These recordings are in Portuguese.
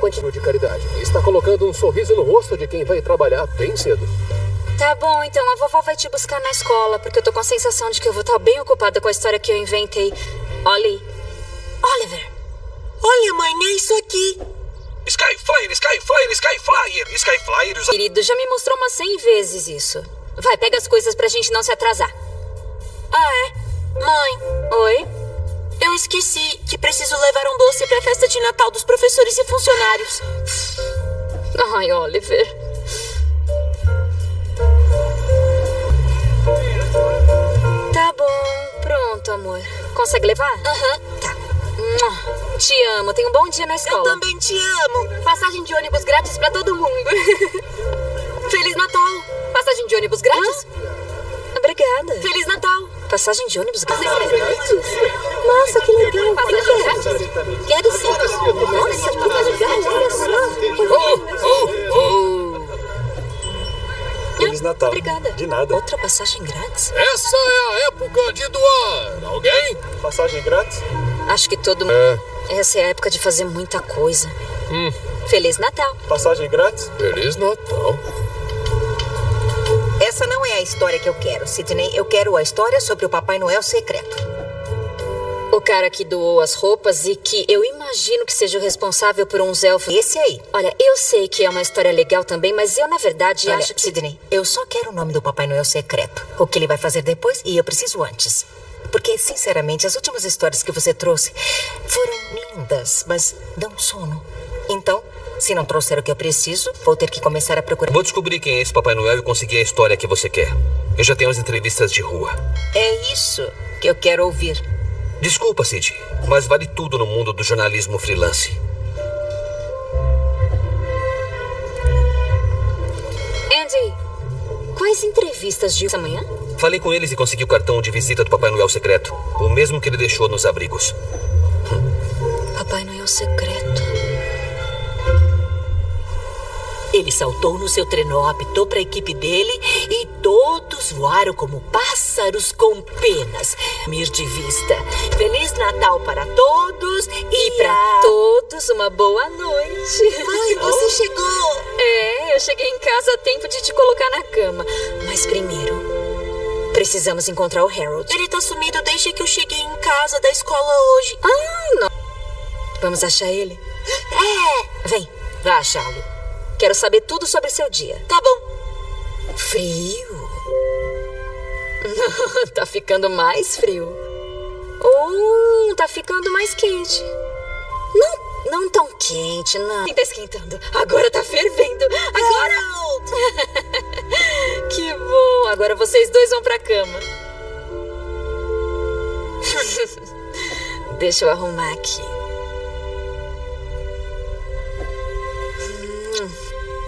continua de caridade. E está colocando um sorriso no rosto de quem vai trabalhar bem cedo. Tá bom, então a vovó vai te buscar na escola, porque eu tô com a sensação de que eu vou estar bem ocupada com a história que eu inventei. Ollie. Oliver. Olha, mãe, é isso aqui. Sky Flyer, Sky Flyer, Sky Flyer, Sky Flyer. Usa... Querido, já me mostrou umas 100 vezes isso. Vai, pega as coisas pra gente não se atrasar. Ah, é? Mãe. Oi? Eu esqueci que preciso levar um doce pra festa de Natal dos professores e funcionários. Ai, Oliver. Tá bom, pronto, amor. Consegue levar? Aham. Tá. Mua. Te amo, tenha um bom dia na Eu escola. também te amo. Passagem de ônibus grátis pra todo mundo. Feliz Natal. Passagem de ônibus grátis? Obrigada. Feliz Natal. Passagem de ônibus grátis? Nossa, que legal. Passagem grátis. Quero sim. Nossa, que legal. Olha só. Oh, oh, Feliz Natal. Obrigada. De nada. Outra passagem grátis? Essa é a época de doar. Alguém? Passagem grátis? Acho que todo mundo. É. Essa é a época de fazer muita coisa. Feliz Natal. Passagem grátis? Feliz Natal. Essa não é a história que eu quero, Sidney. Eu quero a história sobre o Papai Noel secreto. O cara que doou as roupas e que eu imagino que seja o responsável por uns elfos. Esse aí. Olha, eu sei que é uma história legal também, mas eu, na verdade, Olha, acho que. Sidney, eu só quero o nome do Papai Noel secreto. O que ele vai fazer depois e eu preciso antes. Porque, sinceramente, as últimas histórias que você trouxe foram lindas, mas dão sono. Então, se não trouxer o que eu preciso, vou ter que começar a procurar. Vou descobrir quem é esse Papai Noel e conseguir a história que você quer. Eu já tenho as entrevistas de rua. É isso que eu quero ouvir. Desculpa, Cid, mas vale tudo no mundo do jornalismo freelance. Andy, quais entrevistas de amanhã? Falei com eles e consegui o cartão de visita do Papai Noel secreto. O mesmo que ele deixou nos abrigos. Papai Noel secreto. Ele saltou no seu trenó, apitou para a equipe dele e todos voaram como pássaros com penas. Mir de vista. Feliz Natal para todos e, E pra a- todos, uma boa noite. Ai, você chegou! É, eu cheguei em casa a tempo de te colocar na cama. Mas primeiro, precisamos encontrar o Harold. Ele tá sumido desde que eu cheguei em casa da escola hoje. Ah, não. Vamos achar ele? É, Vem, vá achá-lo. Quero saber tudo sobre seu dia. tá bom. Frio? tá ficando mais frio. Ou tá ficando mais quente. Não, não tão quente, não. Tá esquentando. Agora tá fervendo. Agora. que bom. Agora vocês dois vão pra cama. Deixa eu arrumar aqui.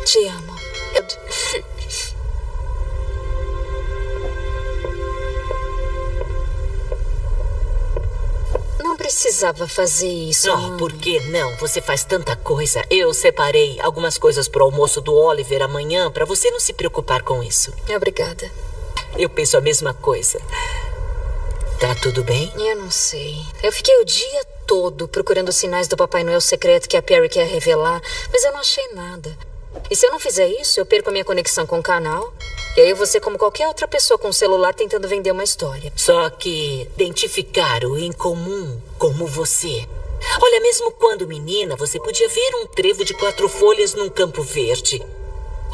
Te amo. Não precisava fazer isso. Oh, por que não? Você faz tanta coisa. Eu separei algumas coisas pro almoço do Oliver amanhã para você não se preocupar com isso. Obrigada. Eu penso a mesma coisa. Tá tudo bem? Eu não sei. Eu fiquei o dia todo procurando sinais do Papai Noel secreto que a Perry quer revelar, mas eu não achei nada. E se eu não fizer isso, eu perco a minha conexão com o canal. E aí ser como qualquer outra pessoa com um celular tentando vender uma história. Só que identificar o incomum como você. Olha, mesmo quando menina, você podia ver um trevo de quatro folhas num campo verde.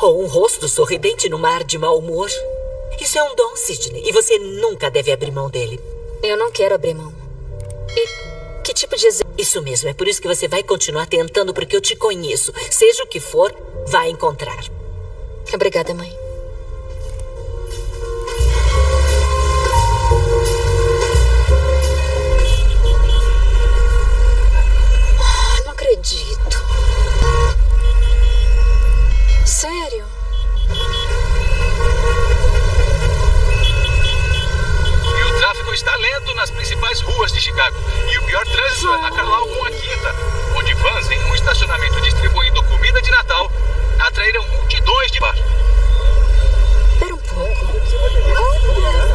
Ou um rosto sorridente no mar de mau humor. Isso é um dom, Sidney, e você nunca deve abrir mão dele. Eu não quero abrir mão. E tipo? Isso mesmo, é por isso que você vai continuar tentando, porque eu te conheço. Seja o que for, vai encontrar. Obrigada, mãe. Ah, Não acredito. Sério? E o tráfego está lento nas principais ruas de Chicago. Pior trânsito é na Carlau com a Quinta, onde vans em um estacionamento distribuindo comida de Natal atraíram multidões de bar. Espera um pouco. Natal.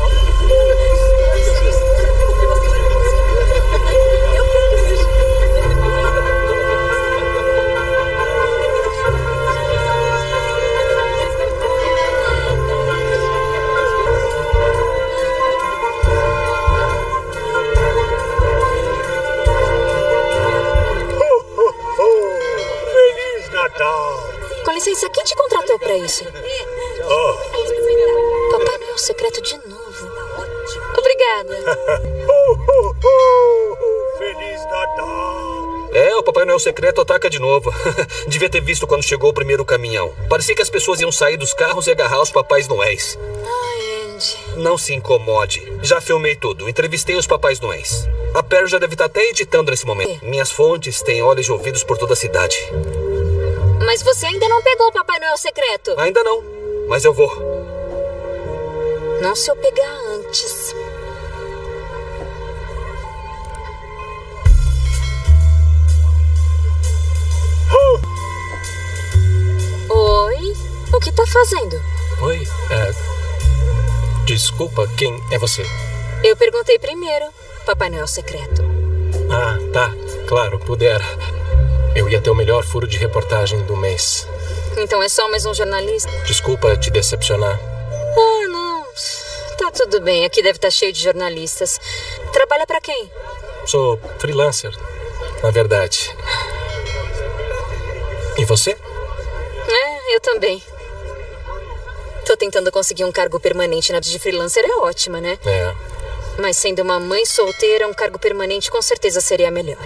Secreto ataca de novo. Devia ter visto quando chegou o primeiro caminhão. Parecia que as pessoas iam sair dos carros e agarrar os Papais Noéis. Ai, Andy. Não se incomode. Já filmei tudo. Entrevistei os Papais Noéis. A Perry já deve estar até editando nesse momento. Minhas fontes têm olhos e ouvidos por toda a cidade. Mas você ainda não pegou o Papai Noel secreto. Ainda não, mas eu vou. Não se eu pegar antes. Fazendo? Oi, é. Desculpa, quem é você? Eu perguntei primeiro. Papai Noel secreto. Ah, tá. Claro, pudera. Eu ia ter o melhor furo de reportagem do mês. Então é só mais um jornalista? Desculpa te decepcionar. Ah, não. Tá tudo bem. Aqui deve estar cheio de jornalistas. Trabalha para quem? Sou freelancer, na verdade. E você? É, eu também. Tô tentando conseguir um cargo permanente na de freelancer, é ótima, né? É. Mas sendo uma mãe solteira, um cargo permanente com certeza seria melhor.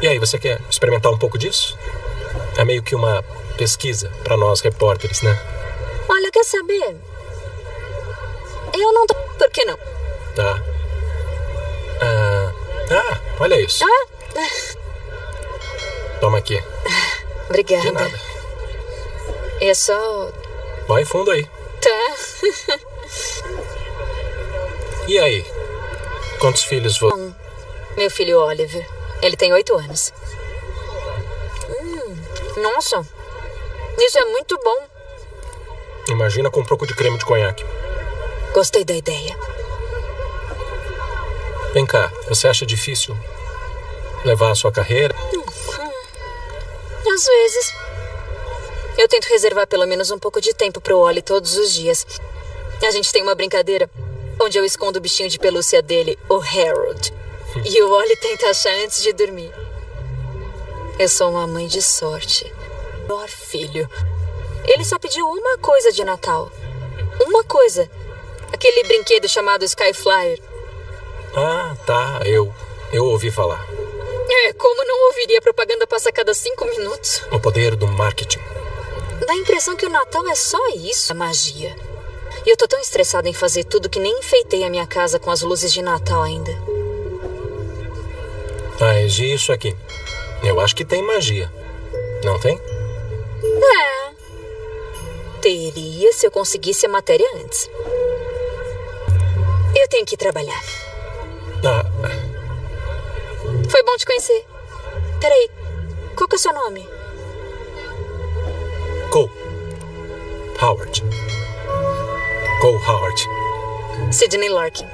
E aí, você quer experimentar um pouco disso? É meio que uma pesquisa para nós repórteres, né? Olha, quer saber? Eu não tô. Por que não? Tá. Ah, ah olha isso. Ah? Toma aqui. Obrigada. De nada. É só. Vai fundo aí. Tá. E aí? Quantos filhos você. Um. Meu filho Oliver. Ele tem oito anos. Hum, nossa. Isso é muito bom. Imagina com um pouco de creme de conhaque. Gostei da ideia. Vem cá, você acha difícil levar a sua carreira? Hum, às vezes. Eu tento reservar pelo menos um pouco de tempo pro Oli todos os dias. A gente tem uma brincadeira onde eu escondo o bichinho de pelúcia dele, o Harold. E o Oli tenta achar antes de dormir. Eu sou uma mãe de sorte. Melhor filho. Ele só pediu uma coisa de Natal. Uma coisa. Aquele brinquedo chamado Skyflyer. Ah, tá. Eu. Eu ouvi falar. É, como não ouviria propaganda passa a cada cinco minutos? O poder do marketing. Dá a impressão que o Natal é só isso. A magia. E eu tô tão estressada em fazer tudo que nem enfeitei a minha casa com as luzes de Natal ainda. Mas e isso aqui? Eu acho que tem magia. Não tem? É. Teria se eu conseguisse a matéria antes. Eu tenho que trabalhar. Ah, Foi bom te conhecer. Peraí, qual que é o seu nome? Cole. Howard. Cole Howard. Sidney Larkin.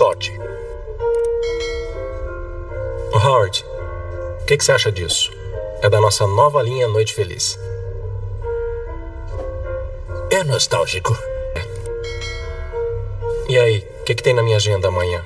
Sorte. Howard, o que, que você acha disso? É da nossa nova linha Noite Feliz. É nostálgico. E aí, o que, que tem na minha agenda amanhã?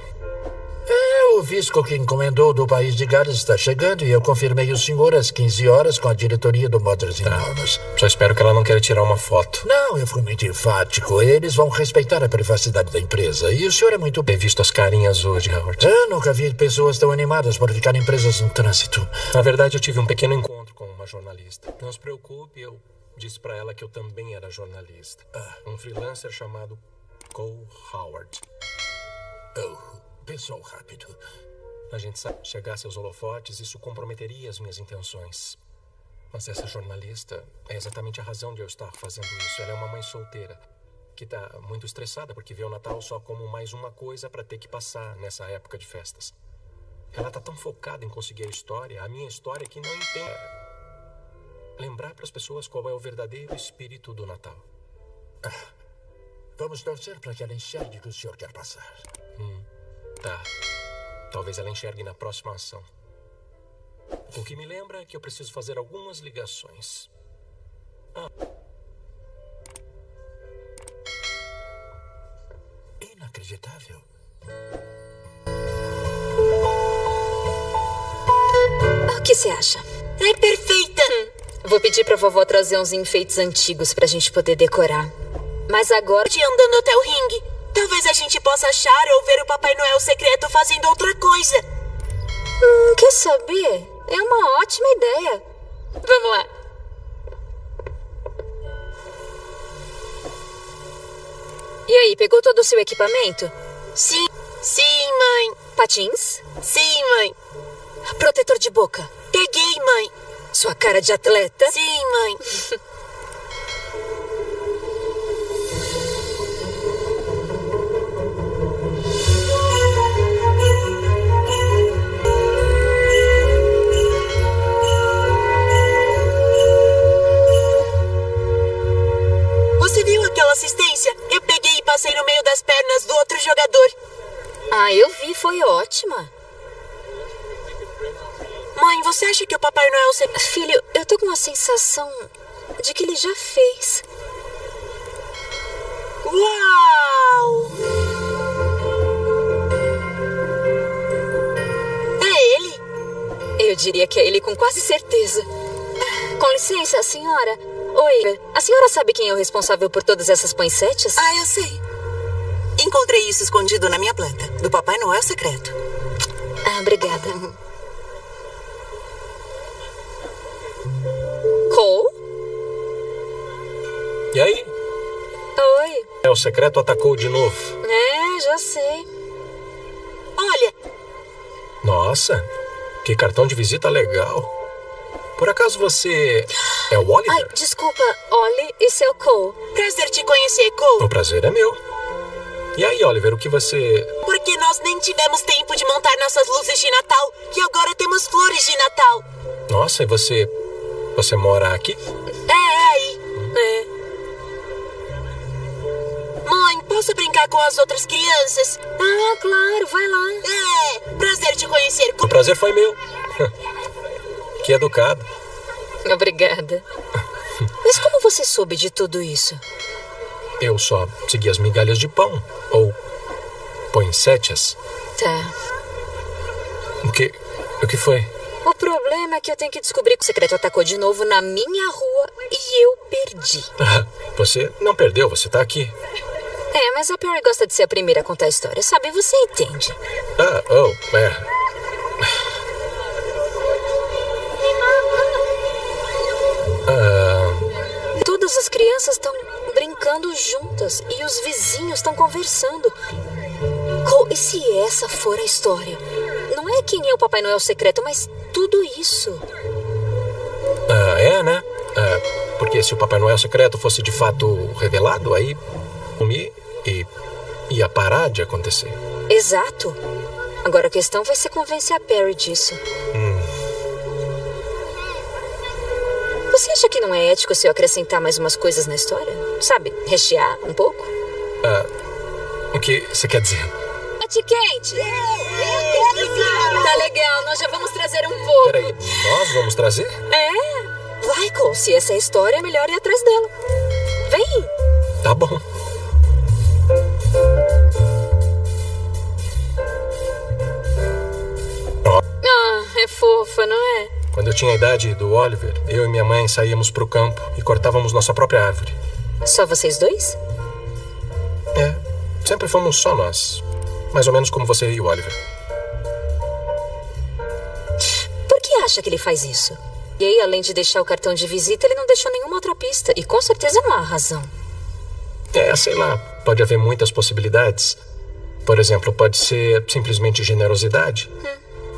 O visco que encomendou do país de Gales está chegando e eu confirmei o senhor às 15 horas com a diretoria do Mothers in Arms. Só espero que ela não queira tirar uma foto. Não, eu fui muito enfático. Eles vão respeitar a privacidade da empresa. E o senhor é muito bem. Visto as carinhas hoje, Howard. Eu nunca vi pessoas tão animadas por ficarem presas no trânsito. Na verdade, eu tive um pequeno encontro com uma jornalista. Não se preocupe, eu disse pra ela que eu também era jornalista. Um freelancer chamado Cole Howard. Oh, pensou rápido. A gente sabe, chegasse aos holofotes, isso comprometeria as minhas intenções. Mas essa jornalista é exatamente a razão de eu estar fazendo isso. Ela é uma mãe solteira que tá muito estressada porque vê o Natal só como mais uma coisa para ter que passar nessa época de festas. Ela tá tão focada em conseguir a história, a minha história, que não entende. lembrar para as pessoas qual é o verdadeiro espírito do Natal. Vamos torcer para que ela enxergue o que o senhor quer passar. Tá. Talvez ela enxergue na próxima ação. O que me lembra que eu preciso fazer algumas ligações. Inacreditável. O que você acha? É perfeita! Vou pedir pra vovó trazer uns enfeites antigos pra gente poder decorar. Mas agora. De andando até o ringue. Talvez a gente possa achar ou ver o Papai Noel secreto fazendo outra coisa. Hum, quer saber? É uma ótima ideia. Vamos lá. E aí, pegou todo o seu equipamento? Sim, sim, mãe. Patins? Sim, mãe. Protetor de boca? Peguei, mãe. Sua cara de atleta? Sim, mãe. assistência? Eu peguei e passei no meio das pernas do outro jogador. Ah, eu vi, foi ótima. Mãe, você acha que o Papai Noel se... Filho, eu tô com uma sensação de que ele já fez. Uau! É ele? Eu diria que é ele com quase certeza. Com licença, senhora. Oi, a senhora sabe quem é o responsável por todas essas poinsettias? Ah, eu sei. Encontrei isso escondido na minha planta, do Papai Noel secreto. Ah, obrigada. Cole? E aí? Oi. É, o secreto atacou de novo. É, já sei. Olha, Nossa, que cartão de visita legal. Por acaso você é o Oliver? Ai, desculpa, Ollie, esse é o Cole. prazer te conhecer, Cole. O prazer é meu. E aí, Oliver, o que você. Porque nós nem tivemos tempo de montar nossas luzes de Natal e agora temos flores de Natal. Nossa, e você. Você mora aqui? É, é aí. É. Mãe, posso brincar com as outras crianças? Ah, claro, vai lá. É, prazer te conhecer, O prazer foi meu. que educado. Obrigada. Mas como você soube de tudo isso? Eu só segui as migalhas de pão. Ou. poinsettias. Tá. O que. O que foi? O problema é que eu tenho que descobrir que o secreto atacou de novo na minha rua e eu perdi. Ah, Você não perdeu, você tá aqui. É, mas a Perry gosta de ser a primeira a contar a história, sabe? Você entende. Ah, oh, é. Todas as crianças estão brincando juntas e os vizinhos estão conversando. Cole, e se essa for a história? Não é quem é o Papai Noel secreto, mas tudo isso. Ah, é, né? Ah, porque se o Papai Noel secreto fosse de fato revelado, aí. Comi e. ia parar de acontecer. Exato. Agora a questão vai ser convencer a Perry disso. Você acha que não é ético se eu acrescentar mais umas coisas na história? Sabe, rechear um pouco? O que você quer dizer? Ati Kate! Tá legal, nós já vamos trazer um pouco. Peraí, nós vamos trazer? É. Cole, se essa é a história, é melhor ir atrás dela. Vem! Tá bom. Ah, é fofa, não é? Quando eu tinha a idade do Oliver, eu e minha mãe saíamos pro campo e cortávamos nossa própria árvore. Só vocês dois? É, sempre fomos só nós. Mais ou menos como você e o Oliver. Por que acha que ele faz isso? E aí, além de deixar o cartão de visita, ele não deixou nenhuma outra pista. E com certeza não há razão. É, sei lá, pode haver muitas possibilidades. Por exemplo, pode ser simplesmente generosidade.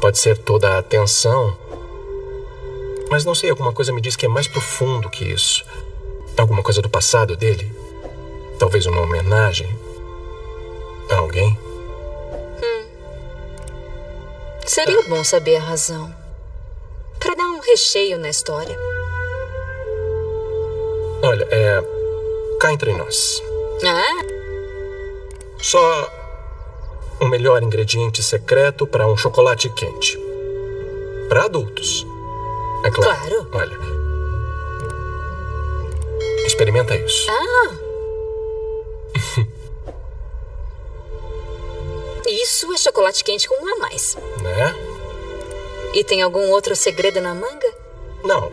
Pode ser toda a atenção. Mas não sei, alguma coisa me diz que é mais profundo que isso. Alguma coisa do passado dele. Talvez uma homenagem a alguém. Seria bom saber a razão. Pra dar um recheio na história. Olha, é. Cá entre nós. Ah, Só o melhor ingrediente secreto para um chocolate quente. Para adultos. É claro. Claro. Olha. Experimenta isso. ah. Isso é chocolate quente com um a mais. Né? E tem algum outro segredo na manga? Não.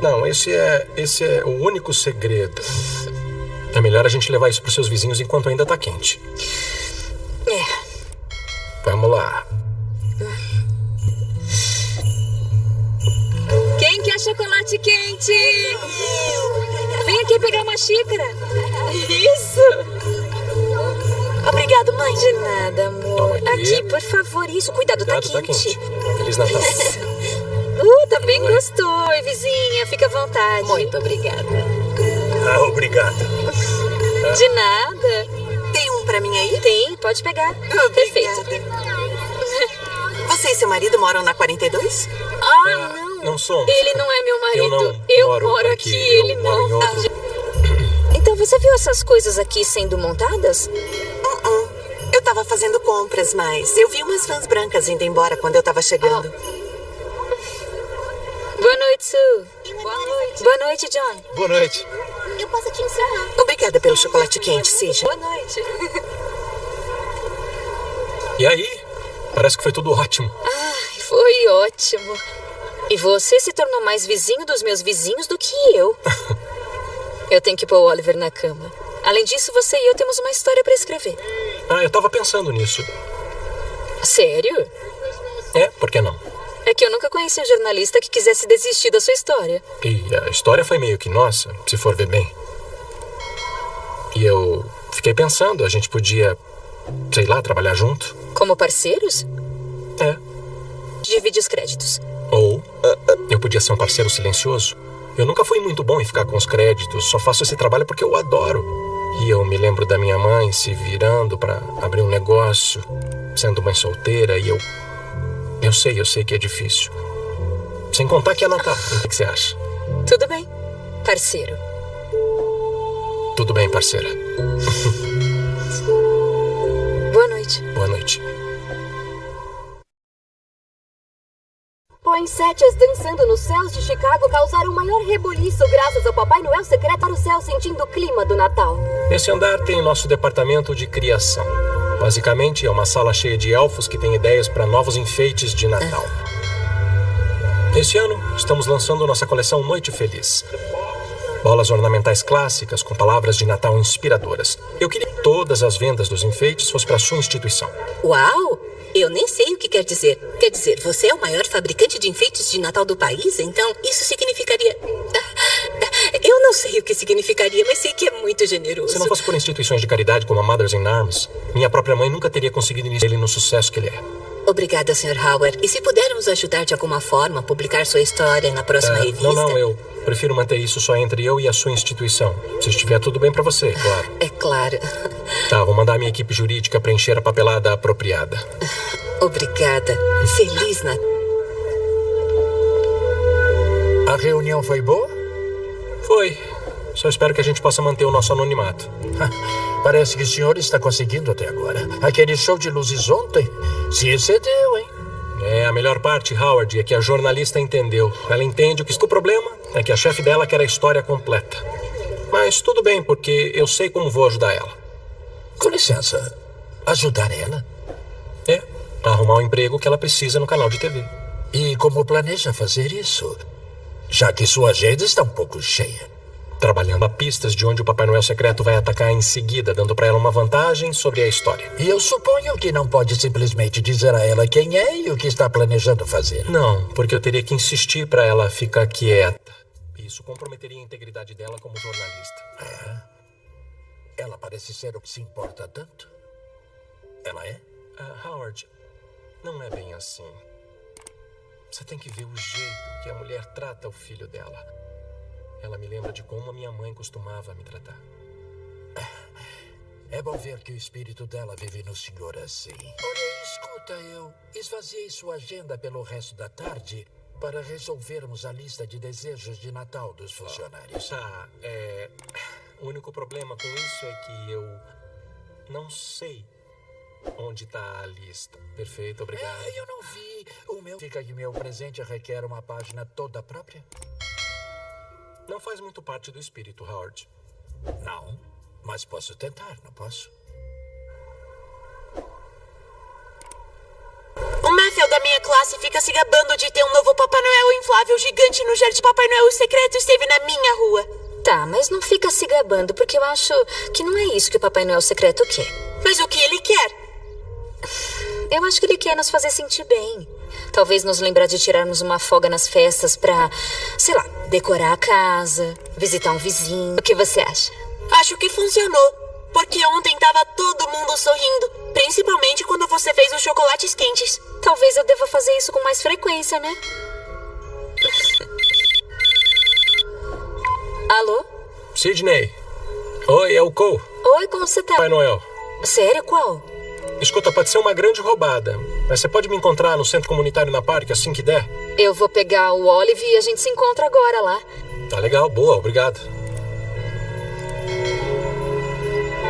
Não, esse é. Esse é o único segredo. É melhor a gente levar isso pros seus vizinhos enquanto ainda tá quente. É. Vamos lá. Chocolate quente? Vem aqui pegar uma xícara. Isso. Obrigado, mãe. De nada, amor. Aqui. Por favor. Isso, cuidado, tá Cuidado, quente. tá quente. Feliz Natal. Uh, também gostou, Oi, vizinha. Fica à vontade. Muito obrigada. Ah, obrigado. De nada. Tem um pra mim aí? Tem, pode pegar. Obrigada. Perfeito. Você e seu marido moram na 42? Ah, não. Não somos. Ele não é meu marido. Eu não Eu moro moro aqui, aqui, eu ele moro em não. outro. Ah, Então você viu essas coisas aqui sendo montadas? Uh-uh. Eu tava fazendo compras, mas eu vi umas fãs brancas indo embora quando eu tava chegando. Boa noite, Sue. Boa noite. Boa noite, John. Boa noite. Eu posso te ensinar. Obrigada pelo chocolate quente, Cija. Boa noite. E aí? Parece que foi tudo ótimo. Ai, foi ótimo. E você se tornou mais vizinho dos meus vizinhos do que eu. Eu tenho que pôr o Oliver na cama. Além disso, você e eu temos uma história pra escrever. Ah, eu tava pensando nisso. Sério? É, por que não? É que eu nunca conheci um jornalista que quisesse desistir da sua história. E a história foi meio que nossa, se for ver bem. E eu fiquei pensando, a gente podia, sei lá, trabalhar junto. Como parceiros? É. Divide os créditos. Eu podia ser um parceiro silencioso. Eu nunca fui muito bom em ficar com os créditos, só faço esse trabalho porque eu adoro. E eu me lembro da minha mãe se virando para abrir um negócio, sendo mãe solteira, e eu. Eu sei, eu sei que é difícil. Sem contar que é Natal. O que que você acha? Tudo bem. Parceiro. Tudo bem, parceira. Boa noite. Boa noite. Poinsettias dançando nos céus de Chicago causaram o maior rebuliço graças ao Papai Noel secreto para o céu sentindo o clima do Natal. Nesse andar tem nosso departamento de criação. Basicamente, é uma sala cheia de elfos que têm ideias para novos enfeites de Natal. Esse ano, estamos lançando nossa coleção Noite Feliz. Bolas ornamentais clássicas com palavras de Natal inspiradoras. Eu queria que todas as vendas dos enfeites fossem para sua instituição. Uau! Eu nem sei o que quer dizer. Quer dizer, você é o maior fabricante de enfeites de Natal do país? Então, isso significaria. Eu não sei o que significaria, mas sei que é muito generoso. Se não fosse por instituições de caridade como a Mothers in Arms, minha própria mãe nunca teria conseguido iniciar ele no sucesso que ele é. Obrigada, Sr. Howard. E se pudermos ajudar de alguma forma a publicar sua história na próxima É, revista? não, não, eu prefiro manter isso só entre eu e a sua instituição. Se estiver tudo bem para você, claro. É claro. Tá, vou mandar a minha equipe jurídica preencher a papelada apropriada. Obrigada. Feliz Natal. A reunião foi boa? Foi. Só espero que a gente possa manter o nosso anonimato. Parece que o senhor está conseguindo até agora. Aquele show de luzes ontem se excedeu, hein? É, a melhor parte, Howard, é que a jornalista entendeu. Ela entende o que o problema é que a chefe dela quer a história completa. Mas tudo bem, porque eu sei como vou ajudar ela. Com licença, ajudar ela? É, arrumar o emprego que ela precisa no canal de TV. E como planeja fazer isso? Já que sua agenda está um pouco cheia. Trabalhando a pistas de onde o Papai Noel secreto vai atacar em seguida, dando para ela uma vantagem sobre a história. E eu suponho que não pode simplesmente dizer a ela quem é e o que está planejando fazer. Não, porque eu teria que insistir para ela ficar quieta. Isso comprometeria a integridade dela como jornalista. É? Ela parece ser o que se importa tanto. Ela é? Ah, Howard, não é bem assim. Você tem que ver o jeito que a mulher trata o filho dela. Ela me lembra de como a minha mãe costumava me tratar. É bom ver que o espírito dela vive no senhor assim. Olha, escuta, eu esvaziei sua agenda pelo resto da tarde para resolvermos a lista de desejos de Natal dos funcionários. Tá, é. O único problema com isso é que eu não sei onde tá a lista. Perfeito, obrigado. É, eu não vi. O meu. Fica que meu presente requer uma página toda própria? Não faz muito parte do espírito, Howard. Não, mas posso tentar, não posso? O Matthew da minha classe fica se gabando de ter um novo Papai Noel inflável gigante no jardim. Papai Noel secreto esteve na minha rua. Tá, mas não fica se gabando, porque eu acho que não é isso que o Papai Noel secreto quer. Mas o que ele quer? Eu acho que ele quer nos fazer sentir bem. Talvez nos lembrar de tirarmos uma folga nas festas pra, sei lá, decorar a casa, visitar um vizinho. O que você acha? Acho que funcionou. Porque ontem tava todo mundo sorrindo. Principalmente quando você fez os chocolates quentes. Talvez eu deva fazer isso com mais frequência, né? Alô? Sidney. Oi, é o Cole. Oi, como você tá? Pai Noel. Sério, qual? Escuta, pode ser uma grande roubada. Mas você pode me encontrar no centro comunitário na parque assim que der? Eu vou pegar o Olive e a gente se encontra agora lá. Tá legal, boa, obrigado.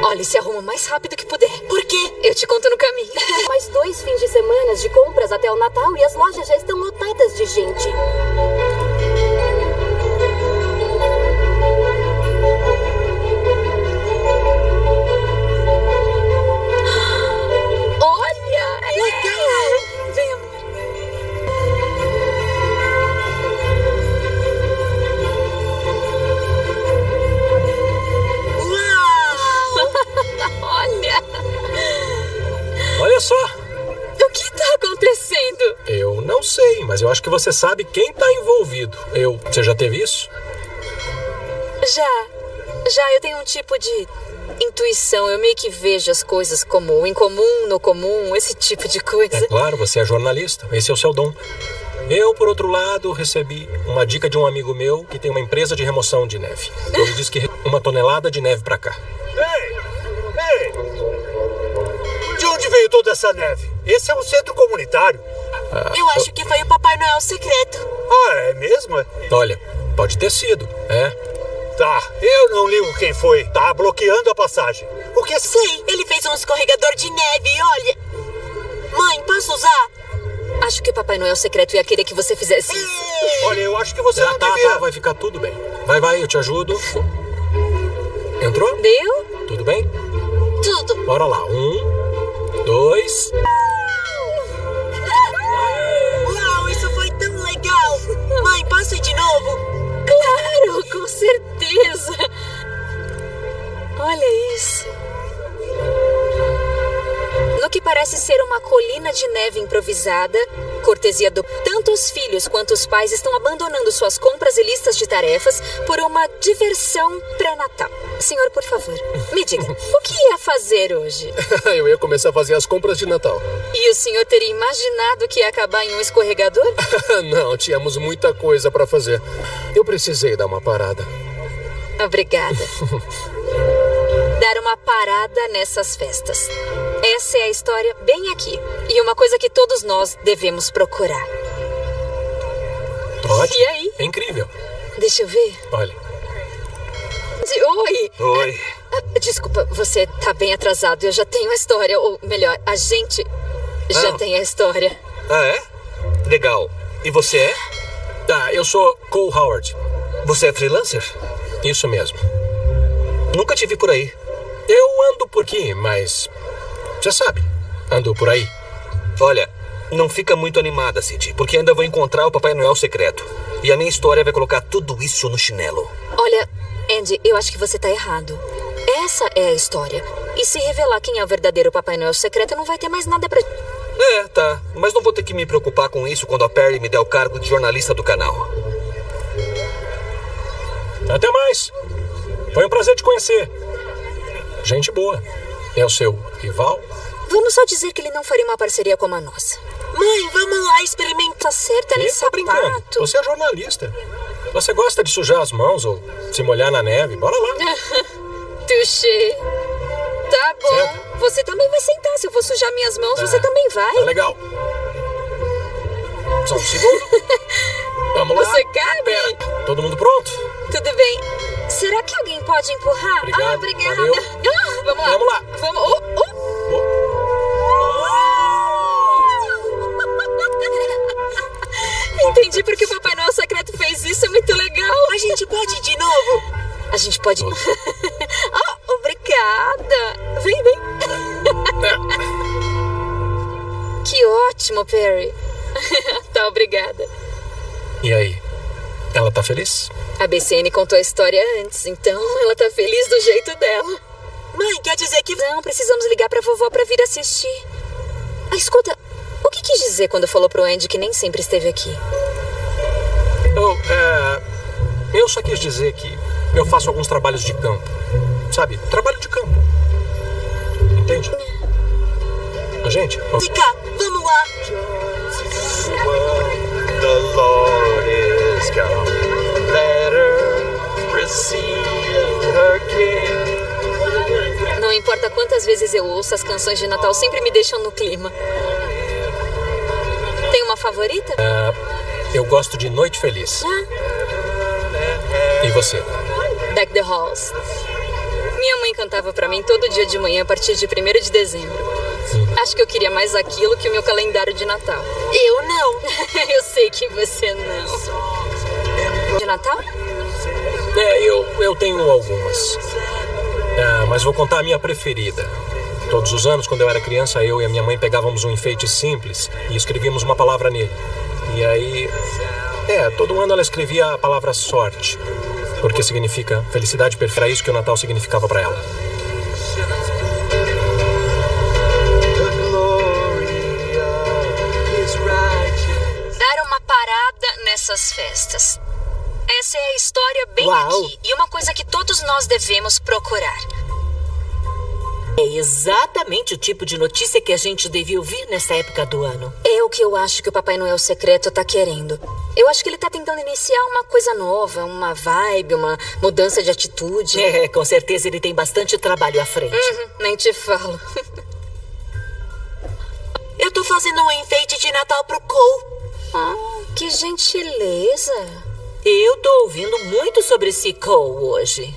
Olha, se arruma o mais rápido que puder. Por quê? Eu te conto no caminho. Mais dois fins de semana de compras até o Natal e as lojas já estão lotadas de gente. Você sabe quem tá envolvido. Eu. Você já teve isso? Já. Já eu tenho um tipo de intuição. Eu meio que vejo as coisas como o incomum, no comum, esse tipo de coisa. É claro, você é jornalista. Esse é o seu dom. Eu, por outro lado, recebi uma dica de um amigo meu que tem uma empresa de remoção de neve. Ele disse que uma tonelada de neve pra cá. Ei! Ei! De onde veio toda essa neve? Esse é um centro comunitário. Eu acho que foi o Papai Noel secreto. Ah, é mesmo? Olha, pode ter sido, é? Tá, eu não ligo quem foi. Tá bloqueando a passagem. O que é... Sei, ele fez um escorregador de neve, olha. Mãe, posso usar? Acho que o Papai Noel secreto ia querer que você fizesse isso. Olha, eu acho que você Ah, não tá, devia... tá, vai ficar tudo bem. Vai, vai, eu te ajudo. Entrou? Deu? Tudo bem? Tudo. Bora lá. Um, dois. Mãe, ir de novo? Claro, com certeza. Olha isso. No que parece ser uma colina de neve improvisada, cortesia do. Tanto os filhos quanto os pais estão abandonando suas compras e listas de tarefas por uma diversão pré-natal. Senhor, por favor, me diga, o que ia fazer hoje? eu ia começar a fazer as compras de Natal. E o senhor teria imaginado que ia acabar em um escorregador? Não, tínhamos muita coisa pra fazer. Eu precisei dar uma parada. Obrigada. Dar uma parada nessas festas. Essa é a história bem aqui. E uma coisa que todos nós devemos procurar. Ótimo. E aí? É incrível. Deixa eu ver. Olha, Oi! Oi. Ah, Desculpa, você tá bem atrasado. Eu já tenho a história. Ou melhor, a gente já Ah. tem a história. Ah, é? Legal. E você é? tá, eu sou Cole Howard. Você é freelancer? Isso mesmo. Nunca te vi por aí. Eu ando por aqui, mas. Você sabe, ando por aí. Olha, não fica muito animada, Cid, porque ainda vou encontrar o Papai Noel secreto. E a minha história vai colocar tudo isso no chinelo. Olha, Andy, eu acho que você tá errado. Essa é a história. E se revelar quem é o verdadeiro Papai Noel secreto, não vai ter mais nada pra. É, tá. Mas não vou ter que me preocupar com isso quando a Perry me der o cargo de jornalista do canal. Até mais. Foi um prazer te conhecer. Gente boa. É o seu rival? Vamos só dizer que ele não faria uma parceria como a nossa. Mãe, vamos lá experimentar. Tá certa nesse tá brincando. sapato. Você é jornalista. Você gosta de sujar as mãos ou se molhar na neve? Bora lá. Touché. Tá bom. Senta. Você também vai sentar. Se eu vou sujar minhas mãos, você Ah, também vai. Tá legal. Só um segundo. Vamos lá. Você cabe? Pera, todo mundo pronto? Tudo bem. Será que alguém pode empurrar? Obrigado, ah, obrigada. Ah, vamos lá. Vamos lá. Vamos. Oh, oh. Entendi porque o Papai Noel secreto fez isso. É muito legal. A gente pode ir de novo? A gente pode. oh, obrigada. Vem, vem. que ótimo, Perry. tá, obrigada. E aí? Ela tá feliz? A BCN contou a história antes, então ela tá feliz do jeito dela. Mãe, quer dizer que. Não, precisamos ligar pra vovó pra vir assistir. Ah, escuta, o que quis dizer quando falou pro Andy que nem sempre esteve aqui? Oh, é, eu só quis dizer que eu faço alguns trabalhos de campo. Sabe? Trabalho de campo. Entende? A gente. oh, Fica, vamos lá. Let her receive her king. Não importa quantas vezes eu ouço, as canções de Natal sempre me deixam no clima. Tem uma favorita? eu gosto de Noite Feliz. E você? Deck the Halls. Minha mãe cantava pra mim todo dia de manhã a partir de 1 de dezembro. Acho que eu queria mais aquilo que o meu calendário de Natal. Eu não. eu sei que você não. De Natal? É, eu, eu tenho algumas. Ah, mas vou contar a minha preferida. Todos os anos, quando eu era criança, eu e a minha mãe pegávamos um enfeite simples e escrevíamos uma palavra nele. E aí. É, todo ano ela escrevia a palavra sorte. Porque significa felicidade perfeita. Era isso que o Natal significava para ela. Dar uma parada nessas festas. Essa é a história bem Uau. aqui. E uma coisa que todos nós devemos procurar. É exatamente o tipo de notícia que a gente devia ouvir nessa época do ano. É o que eu acho que o Papai Noel secreto tá querendo. Eu acho que ele tá tentando iniciar uma coisa nova, uma vibe, uma mudança de atitude. É, com certeza ele tem bastante trabalho à frente. Uhum, nem te falo. Eu tô fazendo um enfeite de Natal pro Cole. Ah, que gentileza. Eu tô ouvindo muito sobre esse Cole hoje.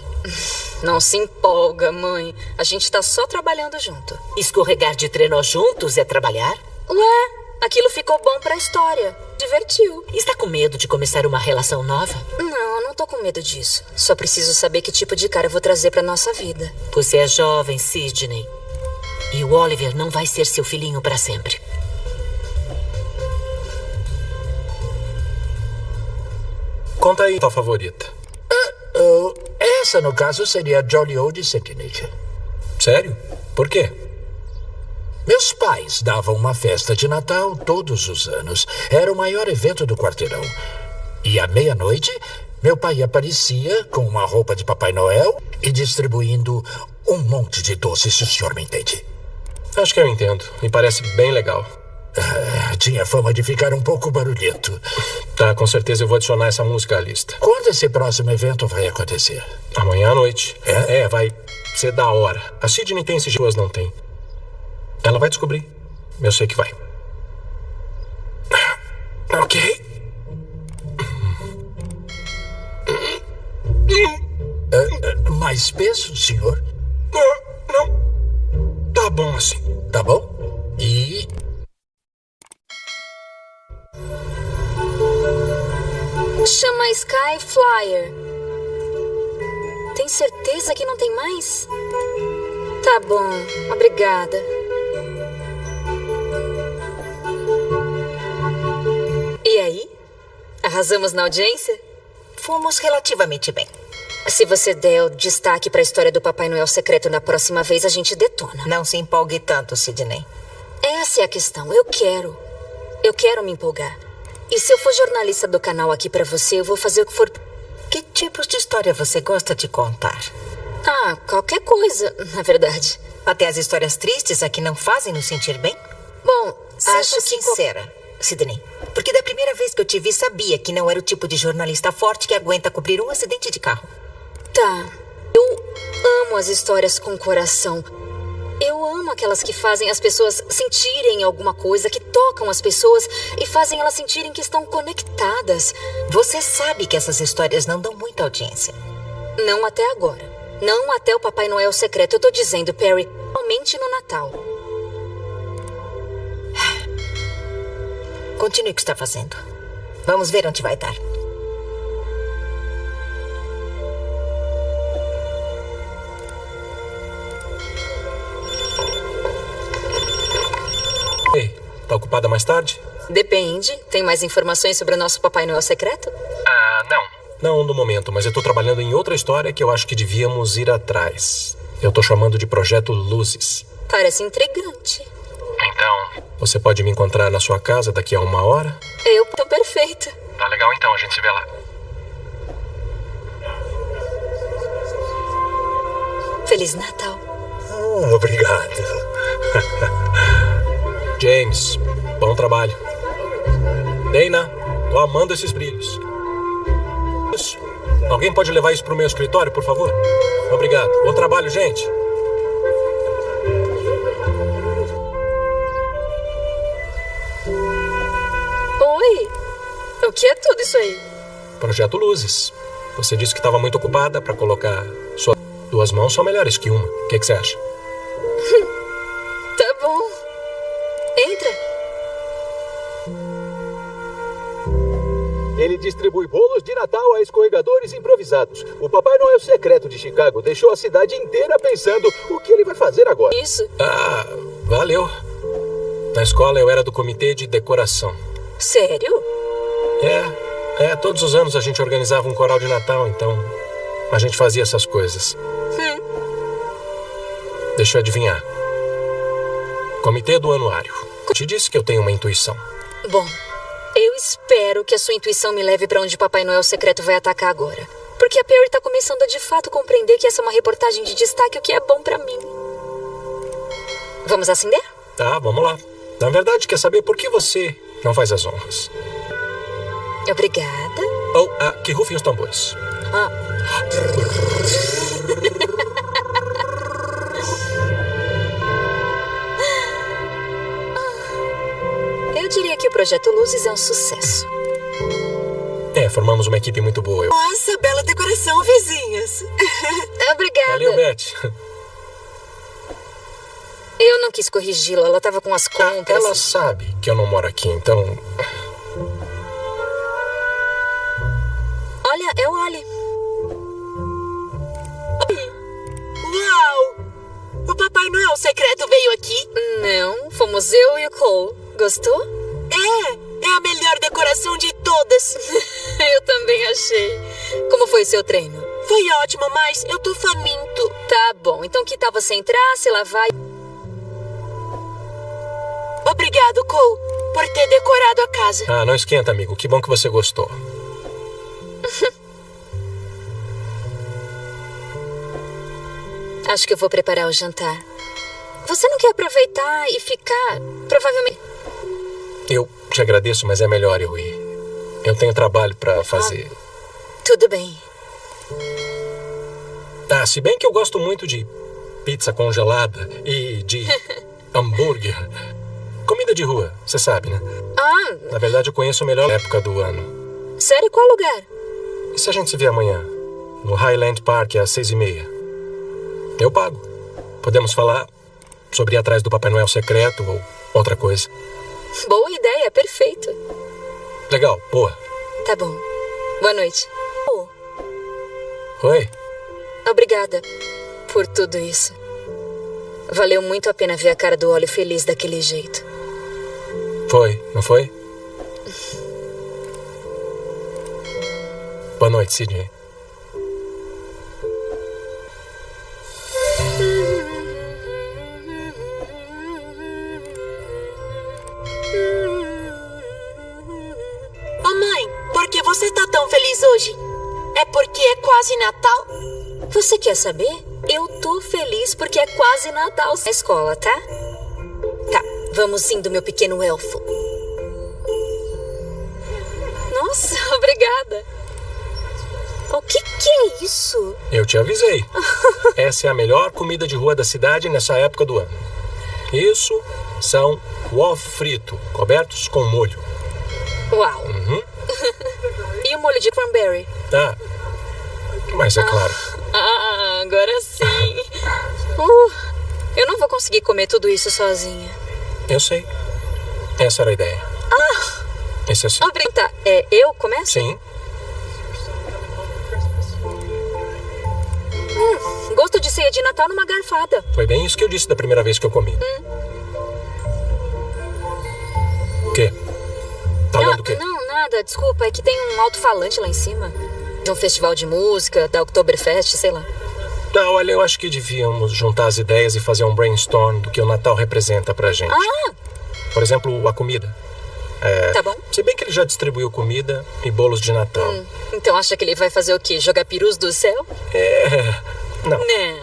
Não se empolga, mãe. A gente tá só trabalhando junto. Escorregar de trenó juntos é trabalhar? Ué, aquilo ficou bom pra história. Divertiu. Está com medo de começar uma relação nova? Não, não tô com medo disso. Só preciso saber que tipo de cara vou trazer pra nossa vida. Você é jovem, Sidney. E o Oliver não vai ser seu filhinho para sempre. Conta aí tua favorita. Oh, essa, no caso, seria a Jolly Old Sidney. Sério? Por quê? Meus pais davam uma festa de Natal todos os anos. Era o maior evento do quarteirão. E à meia-noite, meu pai aparecia com uma roupa de Papai Noel e distribuindo um monte de doces, se o senhor me entende. Acho que eu entendo. Me parece bem legal. Ah, tinha fama de ficar um pouco barulhento. Tá, com certeza eu vou adicionar essa música à lista. Quando esse próximo evento vai acontecer? Amanhã à noite. É? É, vai ser da hora. A Sidney tem esses duas não tem. Ela vai descobrir. Eu sei que vai. Ok. Ah, ah, mais peso, senhor? Ah, não. Tá bom assim. Tá bom? Chama Sky Flyer. Tem certeza que não tem mais? Tá bom, obrigada. E aí? Arrasamos na audiência? Fomos relativamente bem. Se você der o destaque pra história do Papai Noel secreto na próxima vez, a gente detona. Não se empolgue tanto, Sidney. Essa é a questão. Eu quero. Eu quero me empolgar. E se eu for jornalista do canal aqui pra você, eu vou fazer o que for. Que tipos de história você gosta de contar? Ah, qualquer coisa, na verdade. Até as histórias tristes a que não fazem nos sentir bem? Bom, Seja acho que. sincera, Sidney. Porque da primeira vez que eu te vi, sabia que não era o tipo de jornalista forte que aguenta cobrir um acidente de carro. Tá. Eu amo as histórias com coração. Eu amo aquelas que fazem as pessoas sentirem alguma coisa, que tocam as pessoas e fazem elas sentirem que estão conectadas. Você sabe que essas histórias não dão muita audiência. Não até agora. Não até o Papai Noel secreto. Eu tô dizendo, Perry, somente no Natal. Continue o que está fazendo. Vamos ver onde vai dar. Tá ocupada mais tarde? Depende. Tem mais informações sobre o nosso Papai Noel secreto? Ah, não. Não no momento, mas eu tô trabalhando em outra história que eu acho que devíamos ir atrás. Eu tô chamando de Projeto Luzes. Parece intrigante. Então, você pode me encontrar na sua casa daqui a uma hora? Eu tô perfeita. Tá legal então, a gente se vê lá. Feliz Natal. Ah, obrigado. James, bom trabalho. Dana, tô amando esses brilhos. Alguém pode levar isso pro meu escritório, por favor? Obrigado. Bom trabalho, gente. Oi. O que é tudo isso aí? Projeto Luzes. Você disse que estava muito ocupada para colocar suas duas mãos são melhores que uma. O que, que você acha? Tá bom. Entra. Ele distribui bolos de Natal a escorregadores improvisados. O Papai Noel secreto de Chicago deixou a cidade inteira pensando o que ele vai fazer agora. Isso. Ah, valeu. Na escola eu era do comitê de decoração. Sério? É, é, todos os anos a gente organizava um coral de Natal, então a gente fazia essas coisas. Hum. Deixa eu adivinhar. Comitê do Anuário. Te disse que eu tenho uma intuição. Bom, eu espero que a sua intuição me leve pra onde Papai Noel secreto vai atacar agora. Porque a Perry tá começando a de fato compreender que essa é uma reportagem de destaque, o que é bom pra mim. Vamos acender? Tá, vamos lá. Na verdade, quer saber por que você não faz as honras? Obrigada. Oh, ah, que rufem os tambores. Ah. Projeto Luzes é um sucesso. É, formamos uma equipe muito boa. Eu... Nossa, bela decoração, vizinhas. Obrigada. Valeu, Beth. Eu não quis corrigi-la, ela tava com as contas. Ela sabe que eu não moro aqui, então. Olha, é o Ali. Uau! O Papai Noel secreto veio aqui? Não, fomos eu e o Cole. Gostou? É, é a melhor decoração de todas. eu também achei. Como foi seu treino? Foi ótimo, mas eu tô faminto. Tá bom, então que tal você entrar, se lavar e... Obrigado, Cole, por ter decorado a casa. Ah, não esquenta, amigo. Que bom que você gostou. Acho que eu vou preparar o jantar. Você não quer aproveitar e ficar? Provavelmente. Eu te agradeço, mas é melhor eu ir. Eu tenho trabalho para fazer. Tudo bem. Ah, se bem que eu gosto muito de pizza congelada e de hambúrguer. Comida de rua, você sabe, né? Ah, Na verdade, eu conheço a melhor época do ano. sério, qual lugar? E se a gente se vê amanhã? No Highland Park, às seis e meia. Eu pago. Podemos falar sobre ir atrás do Papai Noel secreto ou outra coisa. Boa ideia, perfeito. Legal, boa. Tá bom. Boa noite. Oh, Oi? obrigada por tudo isso. Valeu muito a pena ver a cara do Olho feliz daquele jeito. Foi, não foi? Boa noite, Sidney. Você quer saber? Eu tô feliz porque é quase Natal na escola, tá? Tá, vamos indo, meu pequeno elfo. Nossa, obrigada. O que, que é isso? Eu te avisei. Essa é a melhor comida de rua da cidade nessa época do ano. Isso são ovos frito, cobertos com molho. Uau. Uhum. e o molho de cranberry? Tá. Mas é claro. Agora sim. Uh, eu não vou conseguir comer tudo isso sozinha. Eu sei. Essa era a ideia. Ah! Esse é assim. Obrigada. Tá, é, eu começo? Sim. Hum, gosto de ceia de Natal numa garfada. Foi bem isso que eu disse da primeira vez que eu comi. Hum. O quê? Tá não, lendo o quê? Não, nada, desculpa. É que tem um alto-falante lá em cima. De um festival de música, da Oktoberfest, sei lá. Tá, olha, eu acho que devíamos juntar as ideias e fazer um brainstorm do que o Natal representa pra gente. Ah! Por exemplo, a comida. É, tá bom. Se bem que ele já distribuiu comida e bolos de Natal. Hum, então acha que ele vai fazer o quê? Jogar perus do céu? É. Não.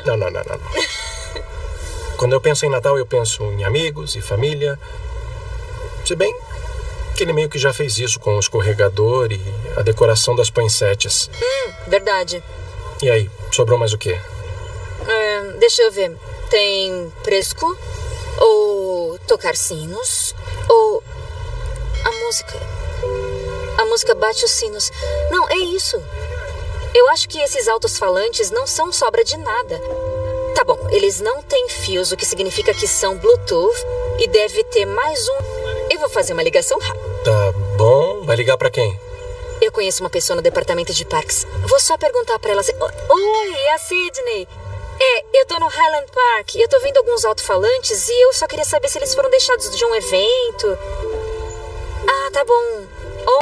Não, não, não, não. não. Quando eu penso em Natal, eu penso em amigos e família. Se bem que ele meio que já fez isso com o escorregador e a decoração das poinsettias. Hum, verdade. E aí, sobrou mais o quê? É, deixa eu ver. Tem presco? Ou tocar sinos? Ou a música. A música bate os sinos. Não, é isso. Eu acho que esses altos falantes não são sobra de nada. Tá bom, eles não têm fios, o que significa que são Bluetooth e deve ter mais um. Eu vou fazer uma ligação rápida. Tá bom. Vai ligar para quem? Eu conheço uma pessoa no departamento de parques. Vou só perguntar para ela se... Oi, é a Sidney. Eu tô no Highland Park. Eu tô vendo alguns alto-falantes e eu só queria saber se eles foram deixados de um evento. Ah, tá bom.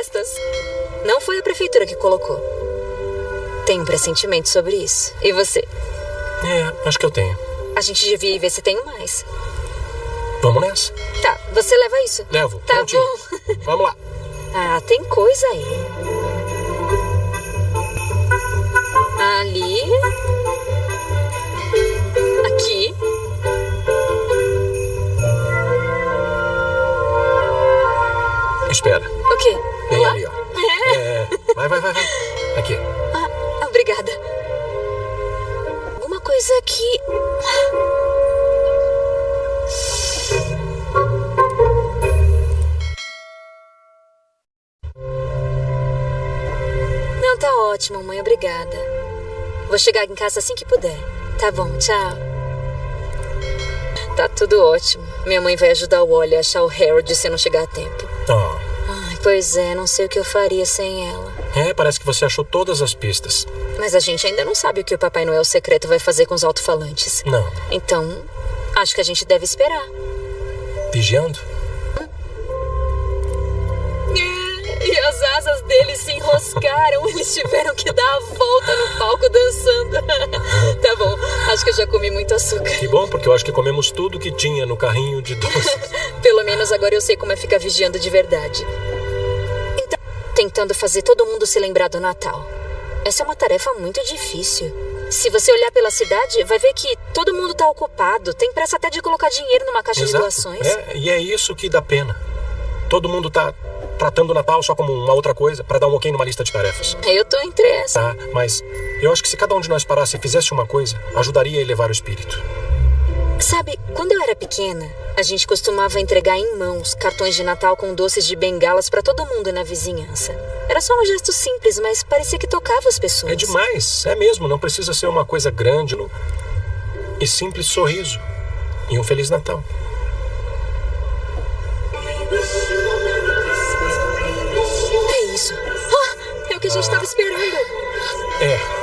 Ostas. Não foi a prefeitura que colocou. Tenho um pressentimento sobre isso. E você? É, acho que eu tenho. A gente devia ir ver se tenho mais. Vamos nessa. Tá, você leva isso? Levo. Tá prontinho. bom. Vamos lá. Ah, tem coisa aí. Ali. Vai, vai, vai, vai. Aqui. Ah, obrigada. Alguma coisa aqui. Não, tá ótimo, mãe. Obrigada. Vou chegar em casa assim que puder. Tá bom, tchau. Tá tudo ótimo. Minha mãe vai ajudar o Wally a achar o Harold se eu não chegar a tempo. Ó. Ai, pois é, não sei o que eu faria sem ela. É, parece que você achou todas as pistas. Mas a gente ainda não sabe o que o Papai Noel secreto vai fazer com os alto-falantes. Não. Então, acho que a gente deve esperar. Vigiando? É, e as asas deles se enroscaram. Eles tiveram que dar a volta no palco dançando. tá bom, acho que eu já comi muito açúcar. Que bom, porque eu acho que comemos tudo que tinha no carrinho de doces. Pelo menos agora eu sei como é ficar vigiando de verdade. Tentando fazer todo mundo se lembrar do Natal. Essa é uma tarefa muito difícil. Se você olhar pela cidade, vai ver que todo mundo tá ocupado. Tem pressa até de colocar dinheiro numa caixa de Exato. doações. É, e é isso que dá pena. Todo mundo tá tratando o Natal só como uma outra coisa para dar um ok numa lista de tarefas. Eu tô entre essa. Tá, mas eu acho que se cada um de nós parasse e fizesse uma coisa, ajudaria a elevar o espírito. Sabe, quando eu era pequena, a gente costumava entregar em mãos cartões de Natal com doces de bengalas para todo mundo na vizinhança. Era só um gesto simples, mas parecia que tocava as pessoas. É demais, é mesmo, não precisa ser uma coisa grande. No... E simples sorriso. E um Feliz Natal. É isso. Ah, é o que a gente estava esperando. É.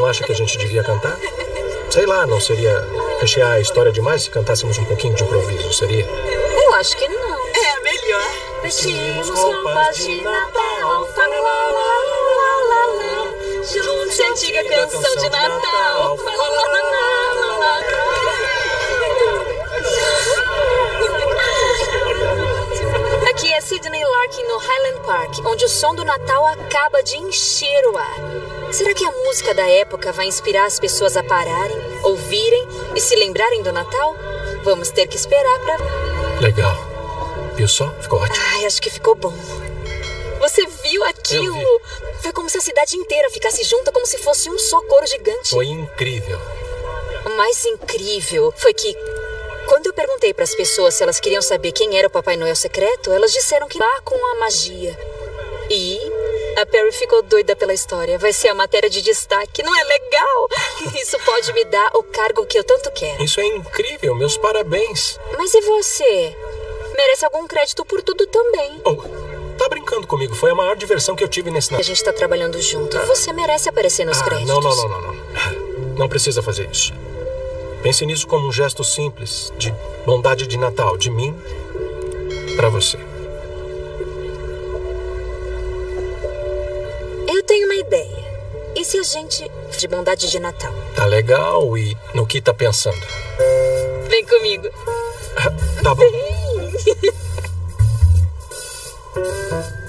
não acha que a gente devia cantar? Sei lá, não seria rechear a história demais se cantássemos um pouquinho de improviso, seria? Eu acho que não. É melhor. Vestimos roupas de Natal, fa la la la la la la. Junte a antiga canção de Natal, fa la la la la la la. Aqui é Sid Sidney Larkin no Highland Park, onde o som do Natal acaba de encher o ar. Será que a música da época vai inspirar as pessoas a pararem, ouvirem e se lembrarem do Natal? Vamos ter que esperar pra. Legal. Viu só? Ficou ótimo. Ai, acho que ficou bom. Você viu aquilo? Foi como se a cidade inteira ficasse junta, como se fosse um só coro gigante. Foi incrível. O mais incrível foi que, quando eu perguntei para as pessoas se elas queriam saber quem era o Papai Noel secreto, elas disseram que lá com a magia. A Perry ficou doida pela história. Vai ser a matéria de destaque. Não é legal? Isso pode me dar o cargo que eu tanto quero. Isso é incrível. Meus parabéns. Mas e você? Merece algum crédito por tudo também. Oh, tá brincando comigo. Foi a maior diversão que eu tive nesse A gente tá trabalhando junto. Você merece aparecer nos Ah, créditos. não, não, não, não, não. Não precisa fazer isso. Pense nisso como um gesto simples de bondade de Natal, de mim pra você. Tenho uma ideia. E se a gente. de bondade de Natal? Tá legal e no que tá pensando? Vem comigo. Tá bom. Pronto.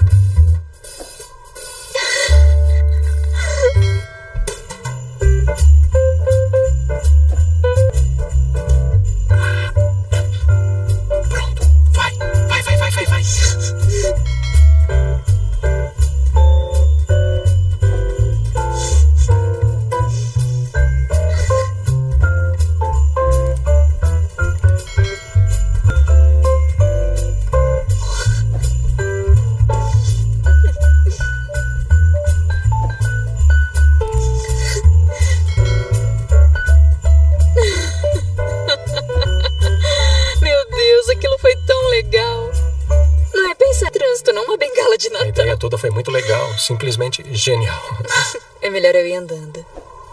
simplesmente genial. É melhor eu ir andando.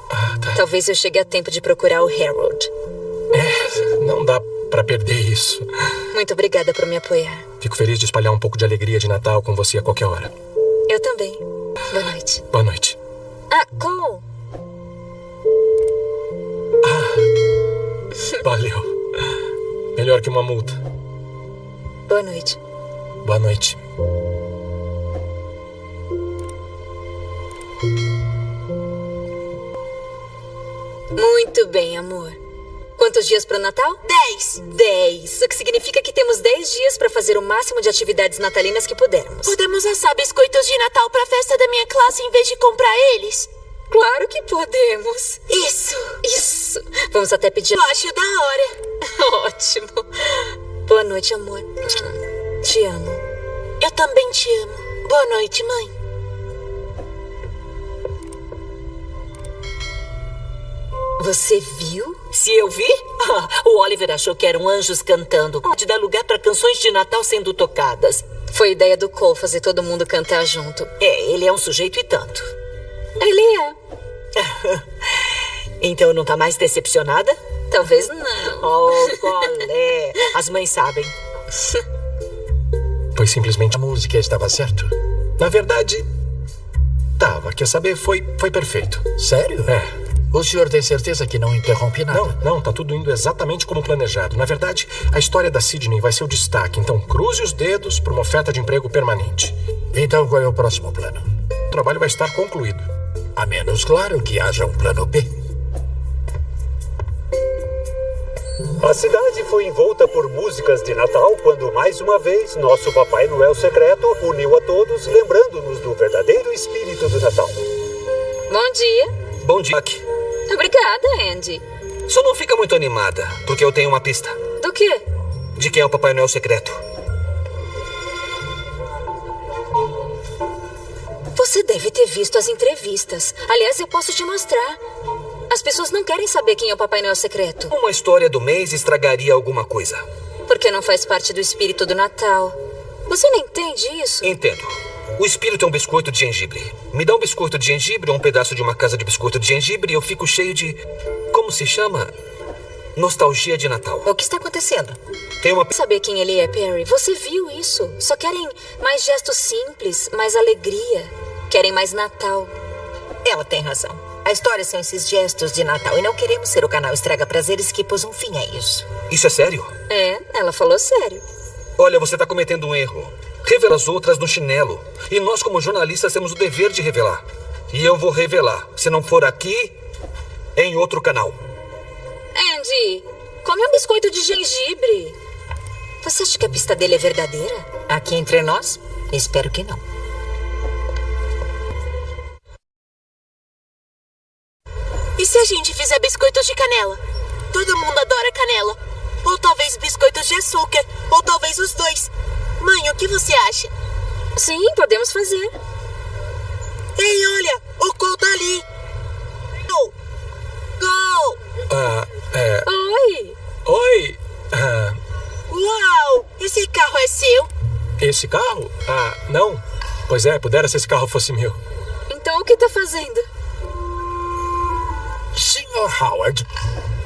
Ah, tá. Talvez eu chegue a tempo de procurar o Harold. É, não dá pra perder isso. Muito obrigada por me apoiar. Fico feliz de espalhar um pouco de alegria de Natal com você a qualquer hora. Eu também. Boa noite. Boa noite. Ah, Cole! Valeu. Melhor que uma multa. O máximo de atividades natalinas que pudermos. Podemos assar biscoitos de Natal pra festa da minha classe em vez de comprar eles? Claro que podemos. Isso. Isso. Vamos até pedir. Eu acho da hora. Ótimo. Boa noite, amor. Te amo. Eu também te amo. Boa noite, mãe. Você viu? Se eu vi, ah, o Oliver achou que eram anjos cantando. Pode dar lugar para canções de Natal sendo tocadas. Foi ideia do Cole fazer todo mundo cantar junto. É, ele é um sujeito e tanto. Ele é. Então não tá mais decepcionada? Talvez não. Oh, qual é? As mães sabem. Foi simplesmente A música estava certo? Na verdade, tava. Quer saber? Foi, foi perfeito. Sério? É. O senhor tem certeza que não interrompe nada? Não, não, tá tudo indo exatamente como planejado. Na verdade, a história da Sidney vai ser o destaque. Então, cruze os dedos para uma oferta de emprego permanente. Então qual é o próximo plano? O trabalho vai estar concluído. A menos, claro, que haja um plano B. A cidade foi envolta por músicas de Natal quando, mais uma vez, nosso Papai Noel secreto uniu a todos, lembrando-nos do verdadeiro espírito do Natal. Bom dia. Bom dia. Aqui. Obrigada, Andy. Só não fica muito animada, porque eu tenho uma pista Do quê? de quem é o Papai Noel secreto. Você deve ter visto as entrevistas. Aliás, eu posso te mostrar. As pessoas não querem saber quem é o Papai Noel secreto. Uma história do mês estragaria alguma coisa. Porque não faz parte do espírito do Natal. Você não entende isso? Entendo. O espírito é um biscoito de gengibre. Me dá um biscoito de gengibre ou um pedaço de uma casa de biscoito de gengibre e eu fico cheio de. Como se chama? Nostalgia de Natal. O que está acontecendo? Tem uma. Saber quem ele é, Perry. Você viu isso? Só querem mais gestos simples, mais alegria. Querem mais Natal. Ela tem razão. A história são esses gestos de Natal e não queremos ser o canal Estraga Prazeres que pôs um fim a isso. Isso é sério? É, ela falou sério. Olha, você tá cometendo um erro. Revela as outras no chinelo. E nós, como jornalistas, temos o dever de revelar. E eu vou revelar. Se não for aqui, em outro canal. Andy, come um biscoito de gengibre. Você acha que a pista dele é verdadeira? Aqui entre nós, espero que não. E se a gente fizer biscoitos de canela? Todo mundo adora canela. Ou talvez biscoitos de açúcar. Ou talvez os dois. Mãe, o que você acha? Sim, podemos fazer. Ei, olha! O Cole tá ali! Gol! Gol! Ah, é. Oi! Oi! Ah, Uau! Esse carro é seu? esse carro? Ah, não. Pois é, pudera se esse carro fosse meu. Então o que tá fazendo? Sr. Howard,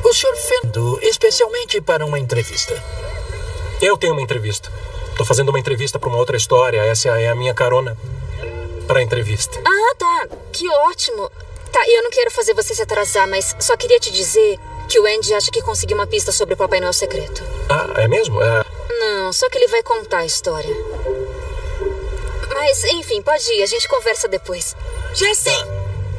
o senhor fendo especialmente para uma entrevista. Eu tenho uma entrevista. Tô fazendo uma entrevista para uma outra história. Essa é a minha carona para a entrevista. Ah, tá. Que ótimo. Tá, eu não quero fazer você se atrasar, mas só queria te dizer que o Andy acha que conseguiu uma pista sobre o Papai Noel secreto. Ah, é mesmo? É. Não, só que ele vai contar a história. Mas, enfim, pode ir, a gente conversa depois. Já sei!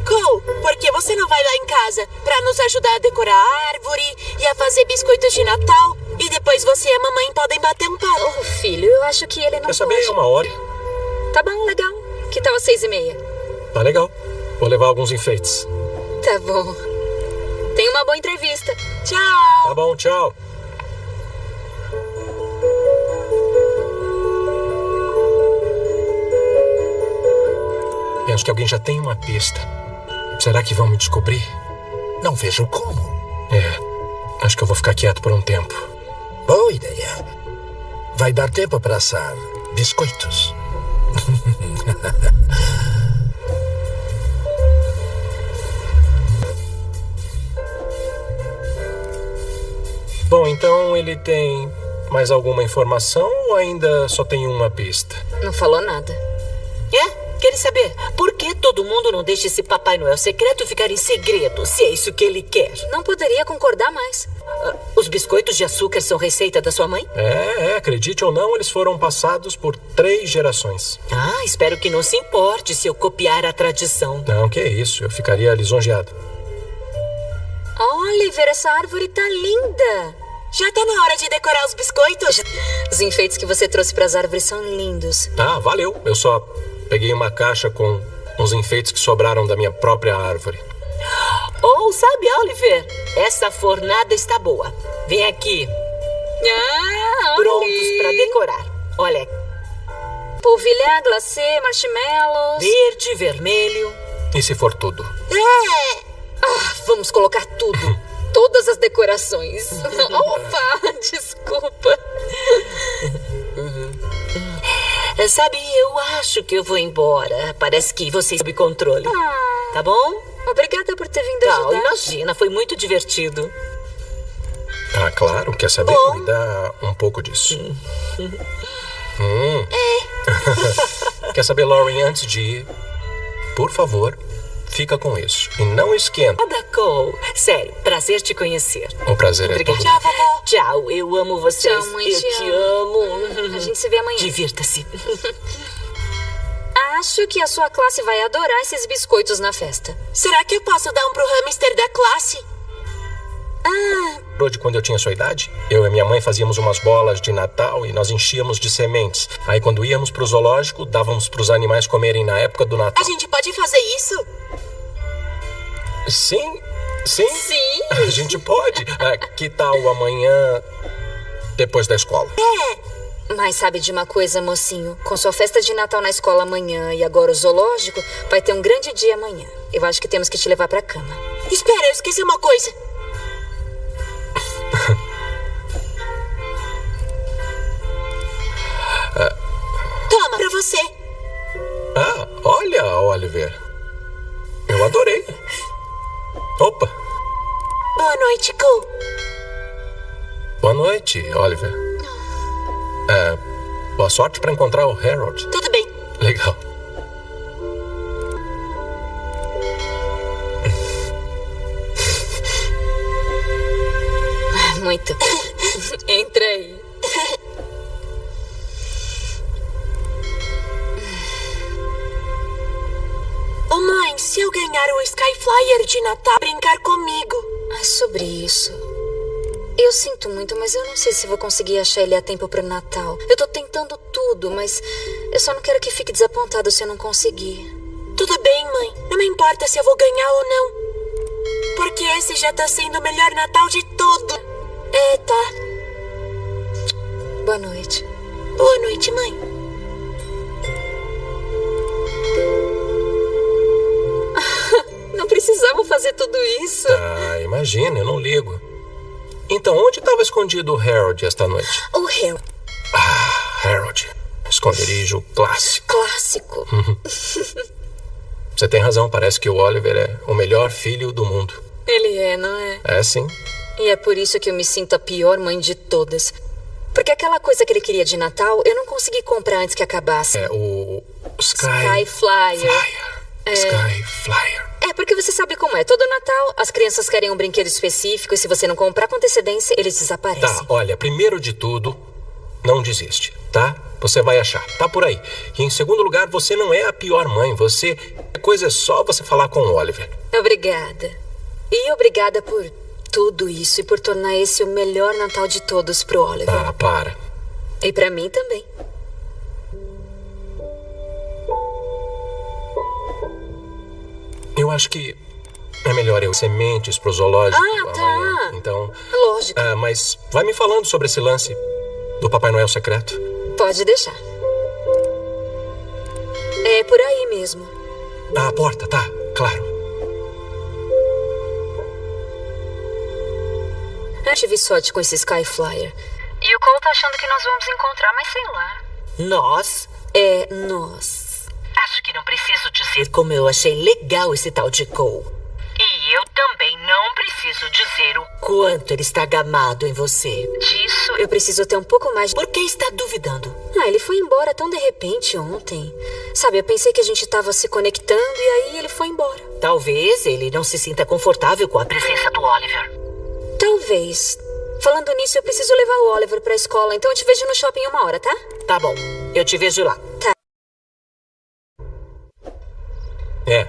Cole, por que você não vai lá em casa pra nos ajudar a decorar a árvore e a fazer biscoitos de Natal? E depois você e a mamãe podem bater um papo. Oh, filho, eu acho que ele não Quer saber? pode. É uma hora. Tá bom, legal. Que tal às seis e meia? Tá legal. Vou levar alguns enfeites. Tá bom. Tenha uma boa entrevista. Tchau! Tá bom, tchau. Penso que alguém já tem uma pista. Será que vão me descobrir? Não vejo como. É. Acho que eu vou ficar quieto por um tempo. Boa ideia. Vai dar tempo para assar biscoitos. Bom, então ele tem mais alguma informação ou ainda só tem uma pista? Não falou nada. É? Quer saber? Por que todo mundo não deixa esse Papai Noel secreto ficar em segredo, se é isso que ele quer? Não poderia concordar mais. Os biscoitos de açúcar são receita da sua mãe? É, é, acredite ou não, eles foram passados por três gerações. Ah, espero que não se importe se eu copiar a tradição. Não, que isso, eu ficaria lisonjeado. Oliver, essa árvore tá linda. Já tá na hora de decorar os biscoitos? Os enfeites que você trouxe para as árvores são lindos. Ah, valeu. Eu só peguei uma caixa com uns enfeites que sobraram da minha própria árvore. Ou, sabe, Oliver, essa fornada está boa. Vem aqui, Ah, prontos para decorar. Olha, Polvilhar, glacê, marshmallows. verde, vermelho. E se for tudo? É! Ah, vamos colocar tudo. Todas as decorações. Opa, desculpa. É, Sabe, eu acho que eu vou embora. Parece que você sob controle. Tá bom? Obrigada por ter vindo Não, ajudar. imagina, foi muito divertido. Ah, claro. Quer saber? Bom. Me dá um pouco disso. Hum. Quer saber, Lauren, antes de ir, por favor, fica com isso. E não esquenta. Nada, Cole. Sério, prazer te conhecer. O prazer é Obrigada. todo Tchau, vovó! Tchau, eu amo vocês. Tchau, mãe, eu te te amo. A gente se vê amanhã. Divirta-se. Acho que a sua classe vai adorar esses biscoitos na festa. Será que eu posso dar um pro hamster da classe? Lembrou de quando eu tinha sua idade? Eu e minha mãe fazíamos umas bolas de Natal e nós enchíamos de sementes. Aí quando íamos pro zoológico, dávamos pros animais comerem na época do A Natal. gente pode fazer isso? Sim, sim. Sim. A gente pode. Ah, que tal amanhã depois da escola? Mas sabe de uma coisa, mocinho? Com sua festa de Natal na escola amanhã e agora o zoológico, vai ter um grande dia amanhã. Eu acho que temos que te levar pra cama. Espera, eu esqueci uma coisa. Toma, pra você. Ah, olha, Oliver. Eu adorei. Opa, Boa noite, Cole. boa noite, Oliver. É, boa sorte para encontrar o Harold. Tudo bem. Legal. Ah, muito. Entra aí. Oh, mãe, se eu ganhar o Skyflyer de Natal, brincar comigo. É sobre isso. Eu sinto muito, mas eu não sei se vou conseguir achar ele a tempo pro Natal. Eu tô tentando tudo, mas eu só não quero que fique desapontado se eu não conseguir. Tudo bem, mãe. Não me importa se eu vou ganhar ou não. Porque esse já tá sendo o melhor Natal de todo. É, tá. Boa noite. Boa noite, mãe. Não precisava fazer tudo isso. Ah, imagina, eu não ligo. Então, onde estava escondido o Harold esta noite? O Harold. Ah, Harold. Esconderijo clássico. Clássico. Você tem razão, parece que o Oliver é o melhor filho do mundo. Ele é, não é? É sim. E é por isso que eu me sinto a pior mãe de todas. Porque aquela coisa que ele queria de Natal, eu não consegui comprar antes que acabasse. É o Sky, Sky Flyer. Flyer. É. Sky Flyer. É, porque você sabe como é. Todo Natal, as crianças querem um brinquedo específico e se você não comprar com antecedência, eles desaparecem. Tá, olha, primeiro de tudo, não desiste, tá? Você vai achar, tá por aí. E em segundo lugar, você não é a pior mãe, você. A coisa é só você falar com o Oliver. Obrigada. E obrigada por tudo isso e por tornar esse o melhor Natal de todos pro Oliver. Ah, para. E pra mim também. Eu acho que é melhor eu sementes pro zoológico Ah, tá. amanhã. Então. Lógico. Ah, mas vai me falando sobre esse lance do Papai Noel secreto. Pode deixar. É por aí mesmo. Ah, a porta, tá, claro. Eu tive sorte com esse Sky Flyer. E o Cole tá achando que nós vamos encontrar, mas sei lá. Nós? É nós. Acho que não preciso dizer como eu achei legal esse tal de Cole. E eu também não preciso dizer o Quanto ele está gamado em você. Disso eu preciso ter um pouco mais. Por que está duvidando? Ah, ele foi embora tão de repente ontem. Sabe, eu pensei que a gente tava se conectando e aí ele foi embora. Talvez ele não se sinta confortável com a presença do Oliver. Talvez. Falando nisso, eu preciso levar o Oliver pra escola, então eu te vejo no shopping uma hora, tá? Tá bom, eu te vejo lá. É.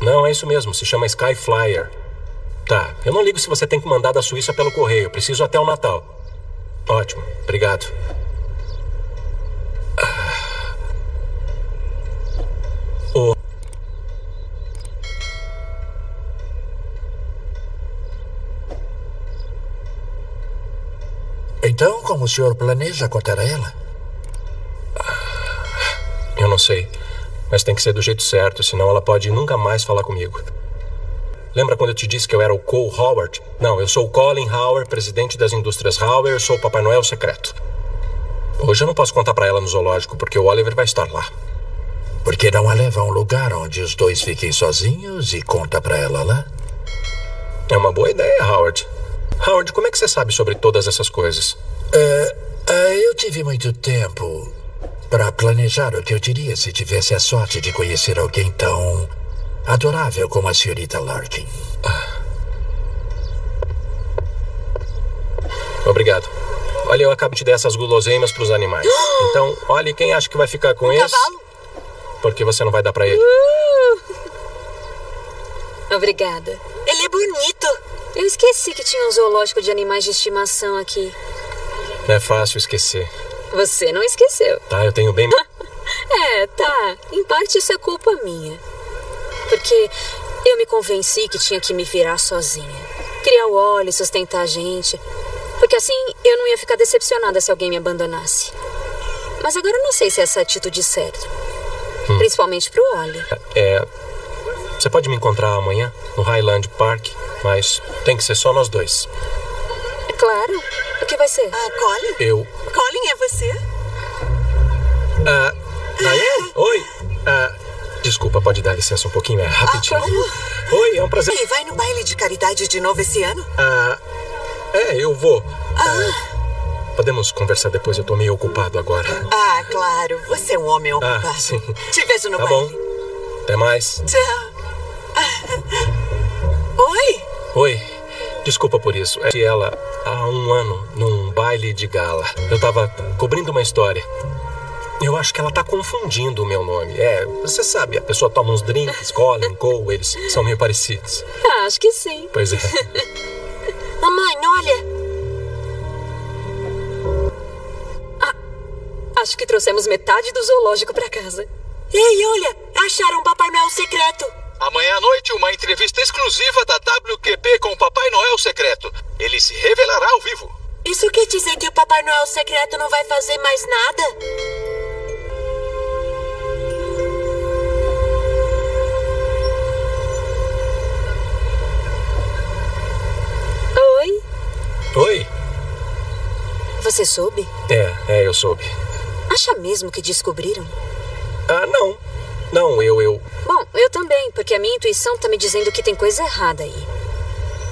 Não, é isso mesmo, se chama Sky Flyer. Tá, eu não ligo se você tem que mandar da Suíça pelo correio, preciso até o Natal. Ótimo, obrigado. Ah. O- Então, como o senhor planeja contar a ela? Eu não sei. Mas tem que ser do jeito certo, senão ela pode nunca mais falar comigo. Lembra quando eu te disse que eu era o Cole Howard? Não, eu sou o Colin Howard, presidente das indústrias Howard, eu sou o Papai Noel secreto. Hoje eu não posso contar pra ela no zoológico, porque o Oliver vai estar lá. Por que não a leva a um lugar onde os dois fiquem sozinhos e conta pra ela lá? É uma boa ideia, Howard. Howard, como é que você sabe sobre todas essas coisas? É, é, eu tive muito tempo para planejar o que eu diria se tivesse a sorte de conhecer alguém tão adorável como a senhorita Larkin. Obrigado. Olha, eu acabo de dar essas guloseimas pros animais. Então, olhe quem acha que vai ficar com esse. Cavalo? Porque você não vai dar pra ele. Obrigada. Ele é bonito. Eu esqueci que tinha um zoológico de animais de estimação aqui. Não é fácil esquecer. Você não esqueceu. Tá, eu tenho bem. É, tá. Em parte isso é culpa minha. Porque eu me convenci que tinha que me virar sozinha. Criar o óleo, sustentar a gente. Porque assim eu não ia ficar decepcionada se alguém me abandonasse. Mas agora eu não sei se é essa a atitude certa. Principalmente pro Oli. É. Você pode me encontrar amanhã no Highland Park, mas tem que ser só nós dois. É claro. O que vai ser? Ah, Colin? Eu. Colin, é você? Ah. Diane? Oi. Ah. Desculpa, pode dar licença um pouquinho? É rapidinho. Oi, é um prazer. E vai no baile de caridade de novo esse ano? Ah. É, eu vou. Ah. Podemos conversar depois, eu tô meio ocupado agora. Ah, claro. Você é um homem ocupado. Ah, sim. Te vejo no Tá baile. bom. Até mais. Tchau. Oi? Oi. Desculpa por isso. É que ela, há um ano, num baile de gala, eu tava cobrindo uma história. Eu acho que ela tá confundindo o meu nome. É, você sabe, a pessoa toma uns drinks, Colin, Cole, eles são meio parecidos. Ah, acho que sim. Pois é. Mamãe, olha. Acho que trouxemos metade do zoológico pra casa. Ei, olha! Acharam o Papai Noel secreto. Amanhã à noite, uma entrevista exclusiva da WQP com o Papai Noel secreto. Ele se revelará ao vivo. Isso quer dizer que o Papai Noel secreto não vai fazer mais nada? Oi? Oi? Você soube? É, é, eu soube. Acha mesmo que descobriram? Ah, não. Não, eu, eu. Bom, eu também, porque a minha intuição tá me dizendo que tem coisa errada aí.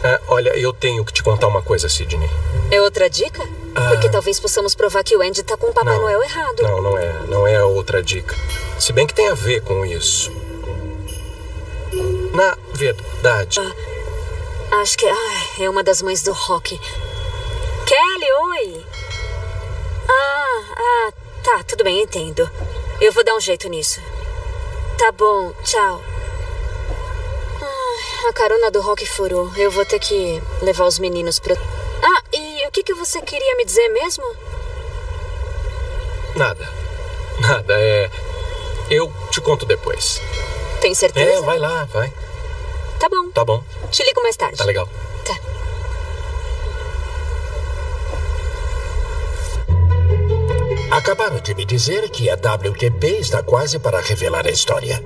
Ah, olha, eu tenho que te contar uma coisa, Sidney. É outra dica? Ah. Porque talvez possamos provar que o Andy tá com o Papai Não. Noel errado. Não, não é. Não é outra dica. Se bem que tem a ver com isso. Na verdade. Acho que é uma das mães do rock. Kelly, oi! Ah, ah, tá, tudo bem, entendo. Eu vou dar um jeito nisso. Tá bom, tchau. Ai, a carona do rock furou. Eu vou ter que levar os meninos pro. Ah, e o que, que você queria me dizer mesmo? Nada. Nada. É. Eu te conto depois. Tem certeza? É, vai lá, vai. Tá bom. Tá bom. Te ligo mais tarde. Tá legal. Acabaram de me dizer que a WQP está quase para revelar a história.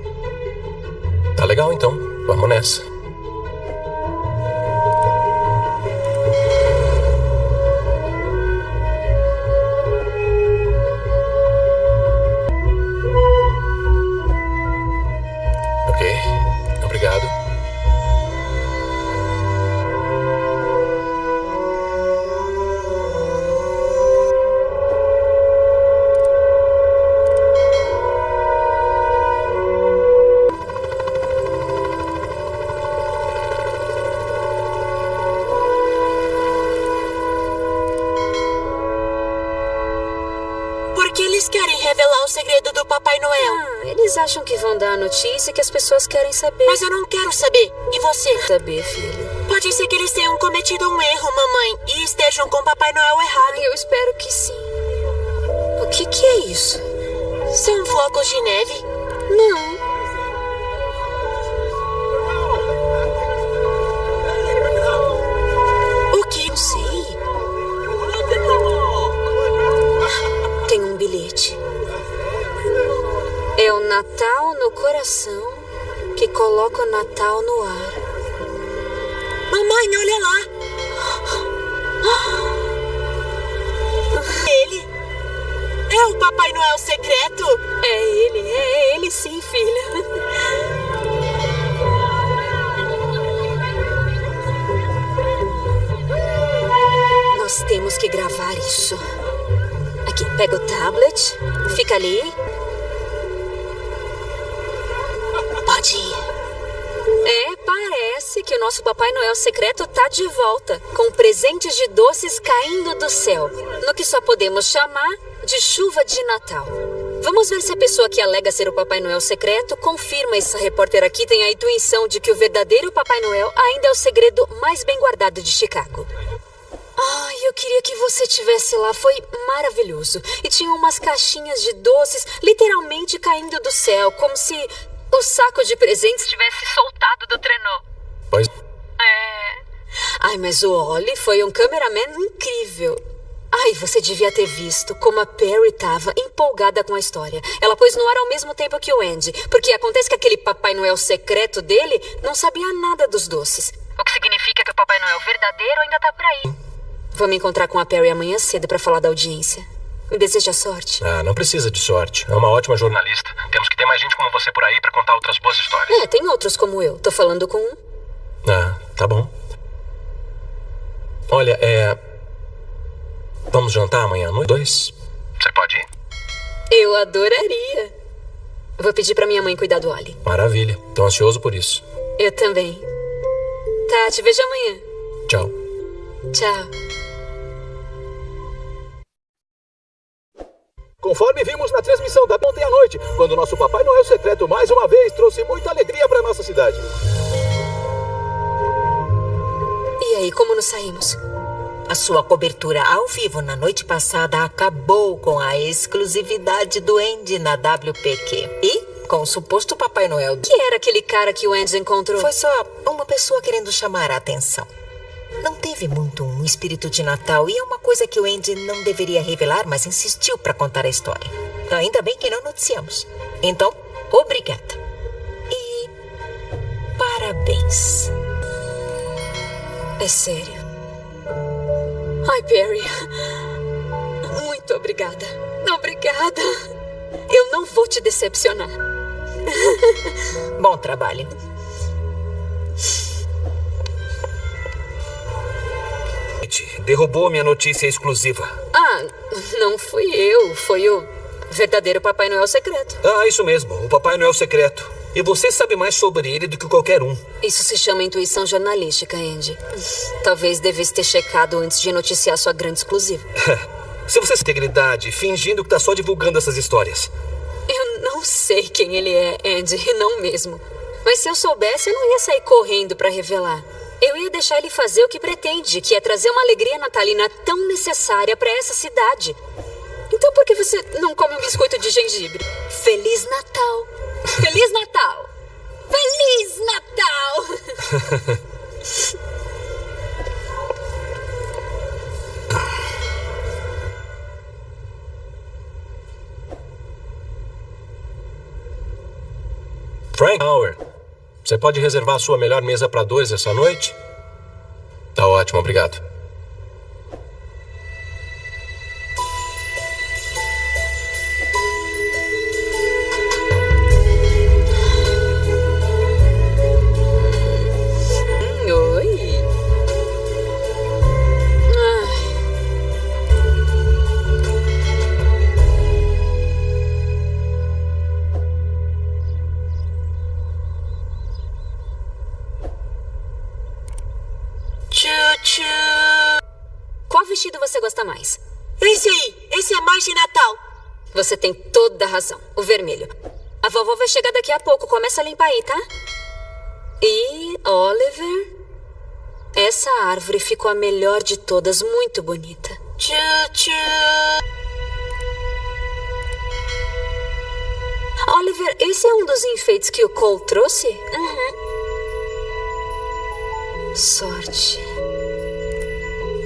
Tá legal então. Vamos nessa. Pessoas querem saber. Mas eu não quero saber. E você? Saber, filho. Pode ser que eles tenham cometido um erro, mamãe, e estejam com Papai Noel errado. Eu espero que sim. O que, que é isso? São flocos de neve? Não. O que? Não sei. Tem um bilhete. É o Natal no coração que coloca o Natal no ar. Mamãe, olha lá. Ele? É o Papai Noel secreto? É ele, é ele sim, filha. Nós temos que gravar isso. Aqui, pega o tablet, fica ali. Que o nosso Papai Noel secreto tá de volta, com presentes de doces caindo do céu, no que só podemos chamar de chuva de Natal. Vamos ver se a pessoa que alega ser o Papai Noel secreto confirma essa repórter aqui tem a intuição de que o verdadeiro Papai Noel ainda é o segredo mais bem guardado de Chicago. Ai, eu queria que você tivesse lá. Foi maravilhoso. E tinha umas caixinhas de doces literalmente caindo do céu, como se o saco de presentes Tivesse soltado do trenó. Pois. É. Ai, mas o Oli foi um cameraman incrível. Ai, você devia ter visto como a Perry estava empolgada com a história. Ela pôs no ar ao mesmo tempo que o Andy, porque acontece que aquele Papai Noel secreto dele não sabia nada dos doces. O que significa que o Papai Noel verdadeiro ainda tá por aí. Vou me encontrar com a Perry amanhã cedo para falar da audiência. Me deseja sorte. Ah, não precisa de sorte. É uma ótima jornalista. Temos que ter mais gente como você por aí pra contar outras boas histórias. É, tem outros como eu. Tô falando com um. Ah, tá bom. Olha, é. Vamos jantar amanhã à noite? Dois? Você pode ir? Eu adoraria. Vou pedir pra minha mãe cuidar do Oli. Maravilha. Tô ansioso por isso. Eu também. Tá, te vejo amanhã. Tchau. Tchau. conforme vimos na transmissão da ontem à noite, quando nosso Papai Noel secreto mais uma vez trouxe muita alegria para nossa cidade. E aí, como nos saímos? A sua cobertura ao vivo na noite passada acabou com a exclusividade do Andy na WPQ. E com o suposto Papai Noel. Que era aquele cara que o Andy encontrou? Foi só uma pessoa querendo chamar a atenção. Não teve muito um espírito de Natal e é uma coisa que o Andy não deveria revelar, mas insistiu para contar a história. Ainda bem que não noticiamos. Então, obrigada. E parabéns. É sério. Ai, Perry. Muito obrigada. Obrigada. Eu não vou te decepcionar. Bom trabalho. Derrubou minha notícia exclusiva. Ah, não fui eu. Foi o verdadeiro Papai Noel secreto. Ah, isso mesmo. O Papai Noel secreto. E você sabe mais sobre ele do que qualquer um. Isso se chama intuição jornalística, Andy. Talvez devesse ter checado antes de noticiar sua grande exclusiva. Se você tem integridade, fingindo que tá só divulgando essas histórias. Eu não sei quem ele é, Andy, não mesmo. Mas se eu soubesse, eu não ia sair correndo para revelar. Eu ia deixar ele fazer o que pretende, que é trazer uma alegria natalina tão necessária para essa cidade. Então por que você não come um biscoito de gengibre? Feliz Natal! Feliz Natal! Feliz Natal! Frank Hauer, você pode reservar sua melhor mesa para dois essa noite? Tá ótimo, obrigado. Você tem toda a razão. O vermelho. A vovó vai chegar daqui a pouco. Começa a limpar aí, tá? E, Oliver, essa árvore ficou a melhor de todas. Muito bonita. Tchu-tchu. Oliver, esse é um dos enfeites que o Cole trouxe? Uhum. Sorte.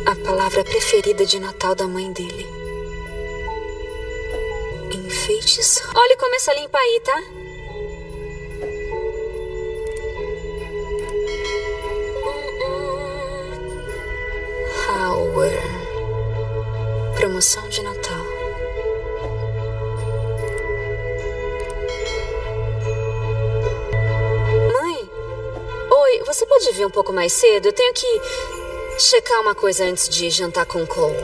A palavra preferida de Natal da mãe dele. Enfeites. Olha, começa a limpar aí, tá? Hauer. Promoção de Natal. Mãe? Oi, você pode vir um pouco mais cedo? Eu tenho que checar uma coisa antes de jantar com o Cole.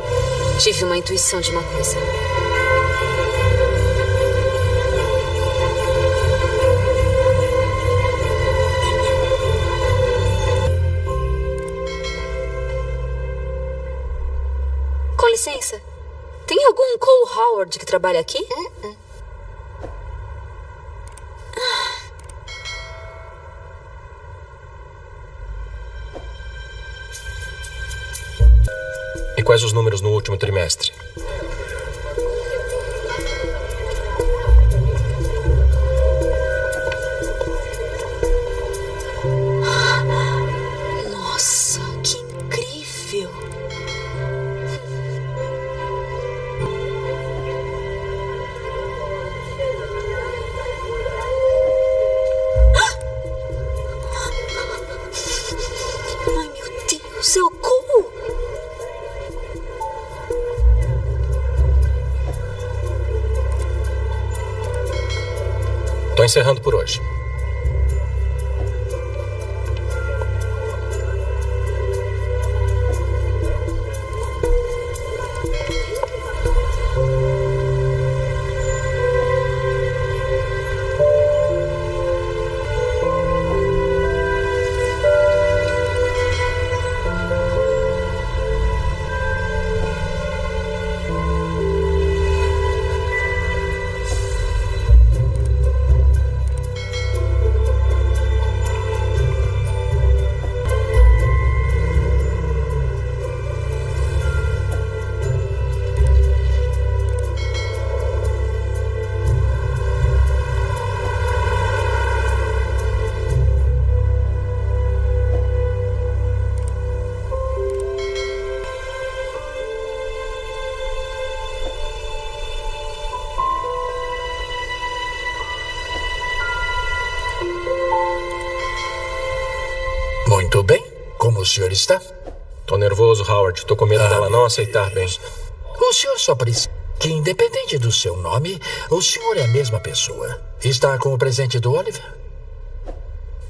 Tive uma intuição de uma coisa. Howard que trabalha aqui? E quais os números no último trimestre? Encerrando por hoje. Com medo dela não aceitar bem. O senhor só precisa que, independente do seu nome, o senhor é a mesma pessoa. Está com o presente do Oliver?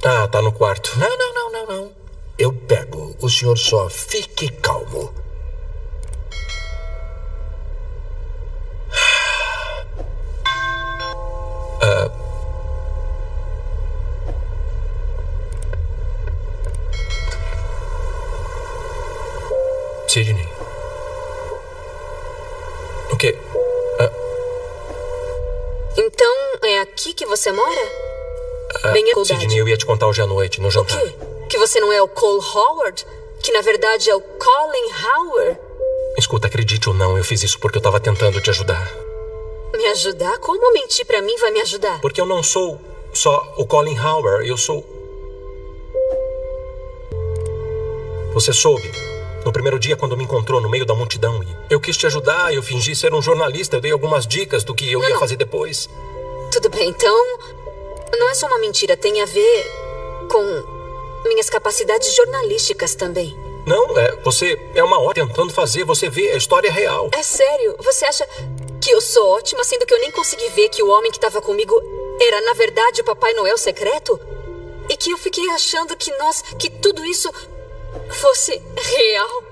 Ah, tá no quarto. Não, não, não, não, não. Eu pego. O senhor só fique calmo. Sidney. O quê? Ah, Então, é aqui que você mora? ah, Bem, é Sidney, eu ia te contar hoje à noite, no jantar. Que você não é o Cole Howard? Que na verdade é o Colin Howard? Escuta, acredite ou não, eu fiz isso porque eu tava tentando te ajudar. Me ajudar? Como mentir pra mim vai me ajudar? Porque eu não sou só o Colin Howard, eu sou. Você soube. No primeiro dia, quando me encontrou no meio da multidão, e eu quis te ajudar, eu fingi ser um jornalista, eu dei algumas dicas do que eu ia fazer depois. Tudo bem, então. Não é só uma mentira, tem a ver com minhas capacidades jornalísticas também. Não, é, você é uma hora tentando fazer, você vê a história real. É sério? Você acha que eu sou ótima, sendo que eu nem consegui ver que o homem que estava comigo era, na verdade, o Papai Noel secreto? E que eu fiquei achando que nós. que tudo isso fosse real?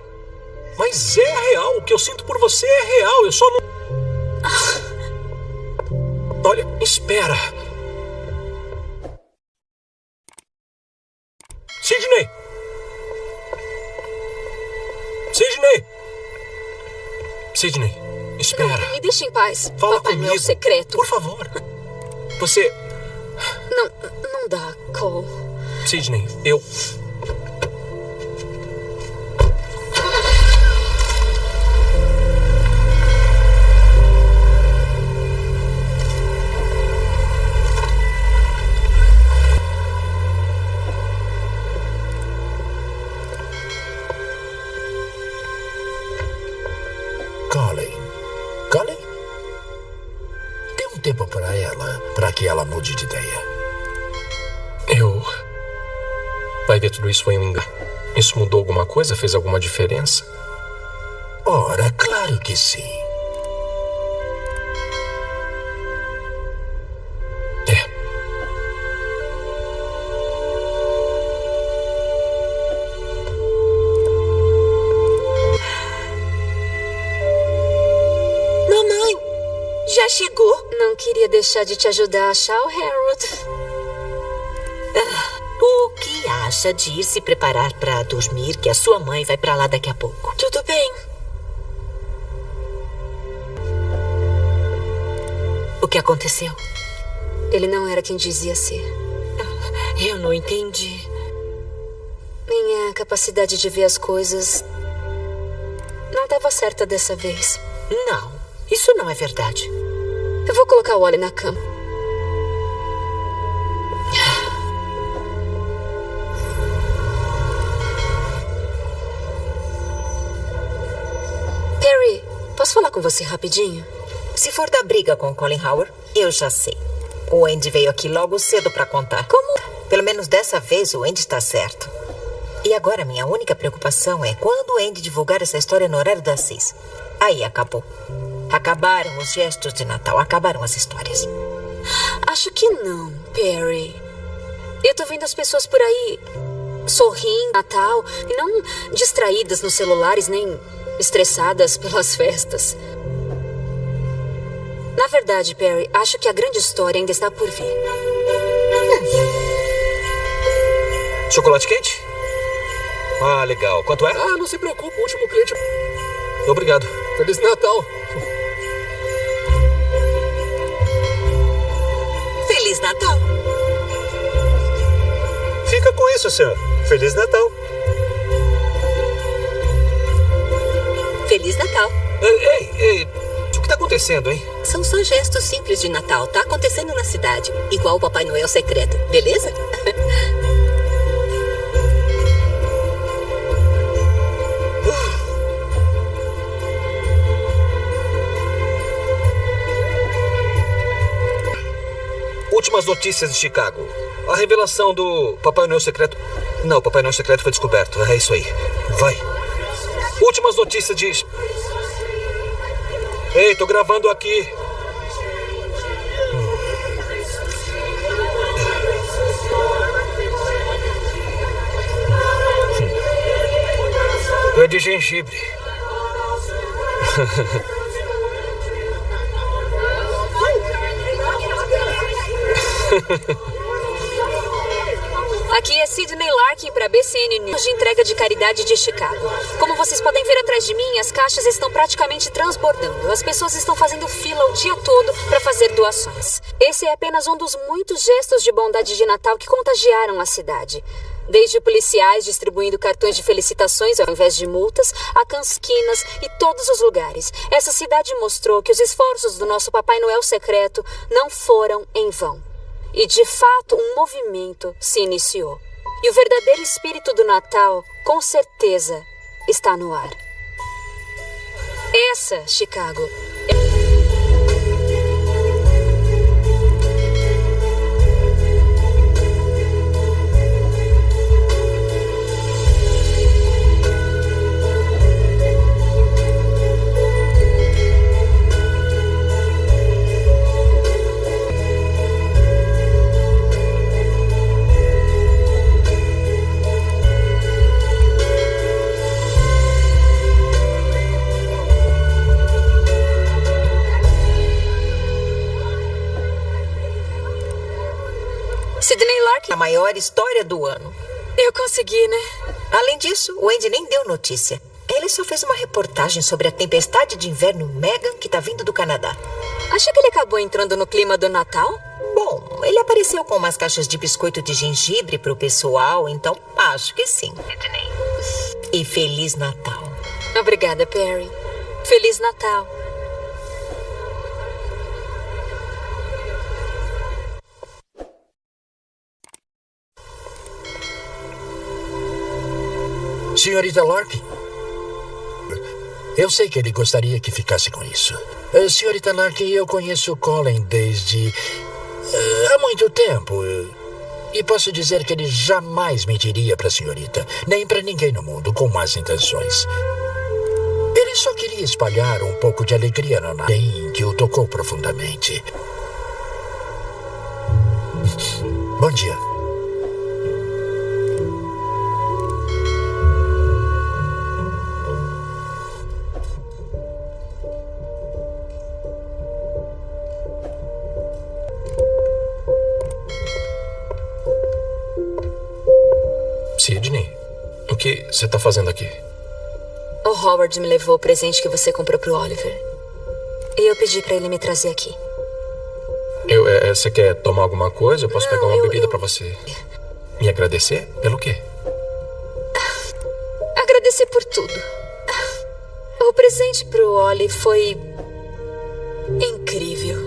Mas é real, o que eu sinto por você é real, eu só não. Olha, espera. Sidney! Sidney! Sidney, espera. Não, me deixa em paz. Fala Papai comigo. Noel secreto. Por favor. Você. Não, não dá, Cole. Sidney, eu. Ela mude de ideia. Eu. Vai ver, tudo isso foi um engano. Isso mudou alguma coisa? Fez alguma diferença? Ora, claro que sim. Deixar de te ajudar a achar o Harold. Ah, o que acha de ir se preparar para dormir, que a sua mãe vai para lá daqui a pouco? Tudo bem. O que aconteceu? Ele não era quem dizia ser. Eu não entendi. Minha capacidade de ver as coisas não estava certa dessa vez. Não, isso não é verdade. Colocar o Wally na cama. Perry, posso falar com você rapidinho? Se for da briga com o Colin Howard, eu já sei. O Andy veio aqui logo cedo para contar. Como? Pelo menos dessa vez o Andy está certo. E agora minha única preocupação é quando o Andy divulgar essa história no horário das seis. Aí acabou. Acabaram os gestos de Natal, acabaram as histórias. Acho que não, Perry. Eu tô vendo as pessoas por aí sorrindo, Natal, e não distraídas nos celulares, nem estressadas pelas festas. Na verdade, Perry, acho que a grande história ainda está por vir. Chocolate quente? Ah, legal. Quanto é? Ah, não se preocupe, o último cliente. Obrigado. Feliz Natal. Isso, senhor. Feliz Natal. Feliz Natal. Ei, ei, ei. O que tá acontecendo, hein? São só gestos simples de Natal. Tá acontecendo na cidade. Igual o Papai Noel secreto. Beleza? Últimas notícias de Chicago. A revelação do Papai Noel secreto Não, o Papai Noel secreto foi descoberto. É isso aí. Vai. Últimas notícias de. Ei, tô gravando aqui. É de gengibre. Sidney Larkin para BCN News de entrega de caridade de Chicago. Como vocês podem ver atrás de mim, as caixas estão praticamente transbordando. As pessoas estão fazendo fila o dia todo para fazer doações. Esse é apenas um dos muitos gestos de bondade de Natal que contagiaram a cidade. Desde policiais distribuindo cartões de felicitações ao invés de multas, a cansquinas e todos os lugares. Essa cidade mostrou que os esforços do nosso Papai Noel secreto não foram em vão. E de fato, um movimento se iniciou. E o verdadeiro espírito do Natal, com certeza, está no ar. Essa, Chicago, Larkin. A maior história do ano. Eu consegui, né? Além disso, o Andy nem deu notícia. Ele só fez uma reportagem sobre a tempestade de inverno Megan que tá vindo do Canadá. Acha que ele acabou entrando no clima do Natal? Bom, ele apareceu com umas caixas de biscoito de gengibre pro pessoal, então acho que sim. E Feliz Natal. Obrigada, Perry. Feliz Natal. Senhorita Larkin, eu sei que ele gostaria que ficasse com isso. Uh, senhorita Larkin, eu conheço Colin desde. Uh, há muito tempo. E posso dizer que ele jamais mentiria para a senhorita, nem para ninguém no mundo, com más intenções. Ele só queria espalhar um pouco de alegria no Natem que o tocou profundamente. Bom dia. Howard me levou o presente que você comprou pro Oliver. E eu pedi para ele me trazer aqui. Eu, é, você quer tomar alguma coisa? Eu posso Não, pegar uma eu- bebida eu- para você. Me agradecer? Pelo quê? Agradecer por tudo. O presente pro Oli foi. incrível.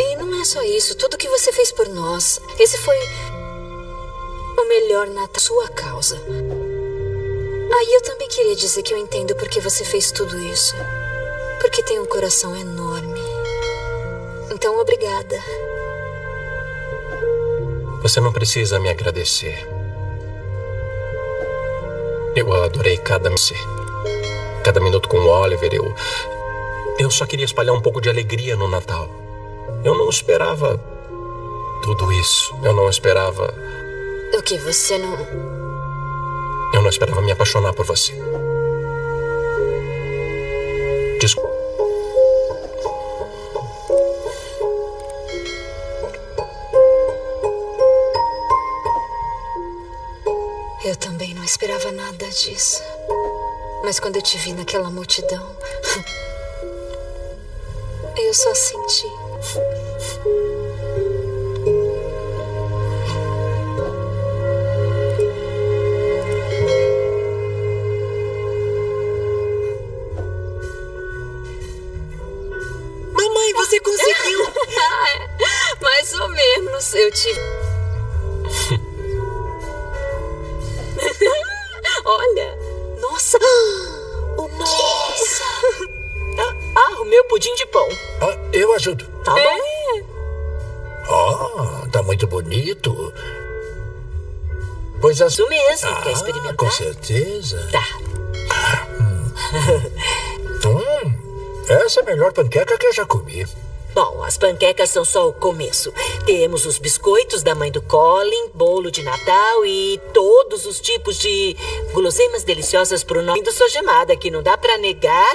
E não é só isso, tudo que você fez por nós. Esse foi. o melhor Natal, sua causa. Aí eu também queria dizer que eu entendo porque você fez tudo isso. Porque tem um coração enorme. Então, obrigada. Você não precisa me agradecer. Eu adorei cada minuto. Cada minuto com o Oliver, eu. Eu só queria espalhar um pouco de alegria no Natal. Eu não esperava tudo isso. Eu não esperava. O que você não. Não esperava me apaixonar por você. Desculpa. Eu também não esperava nada disso. Mas quando eu te vi naquela multidão, eu só senti. Meu pudim de pão. Ah, eu ajudo. Tá bom. É. Ah, tá muito bonito. Pois as... Isso mesmo, Ah, quer experimentar? com certeza. Tá. Hum, essa é a melhor panqueca que eu já comi. Bom, as panquecas são só o começo. Temos os biscoitos da mãe do Colin, bolo de Natal e todos os tipos de guloseimas deliciosas pro nome do sua gemada, que não dá pra negar.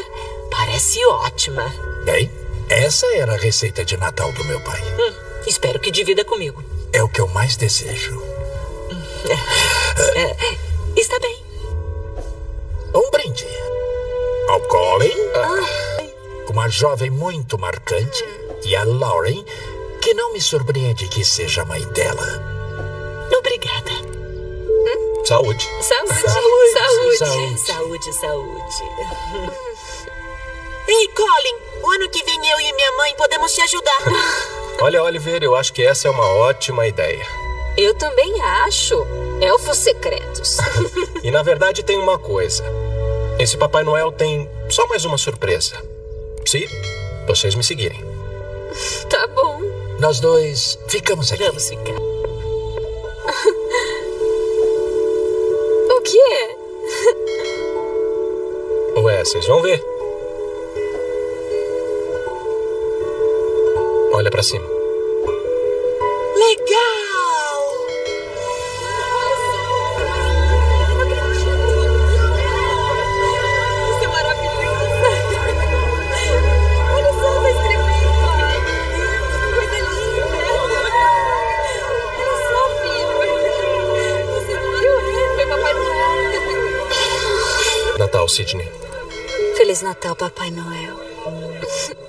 Parece ótima. Bem, essa era a receita de Natal do meu pai. Hum, espero que divida comigo. É o que eu mais desejo. É, está bem. Um brinde. Ao Colin, uma jovem muito marcante, e a Lauren, que não me surpreende que seja a mãe dela. Obrigada. Saúde. Saúde. Saúde. Saúde. Saúde, saúde. Ei, Colin, o ano que vem eu e minha mãe podemos te ajudar. Olha, Oliver, eu acho que essa é uma ótima ideia. Eu também acho. Elfos secretos. E na verdade tem uma coisa. Esse Papai Noel tem só mais uma surpresa. Se vocês me seguirem. tá bom. Nós dois ficamos aqui. Vamos ficar. O que é? Ué, vocês vão ver. Foi Papai Noel. Natal, Sidney. Feliz Natal, Papai Noel.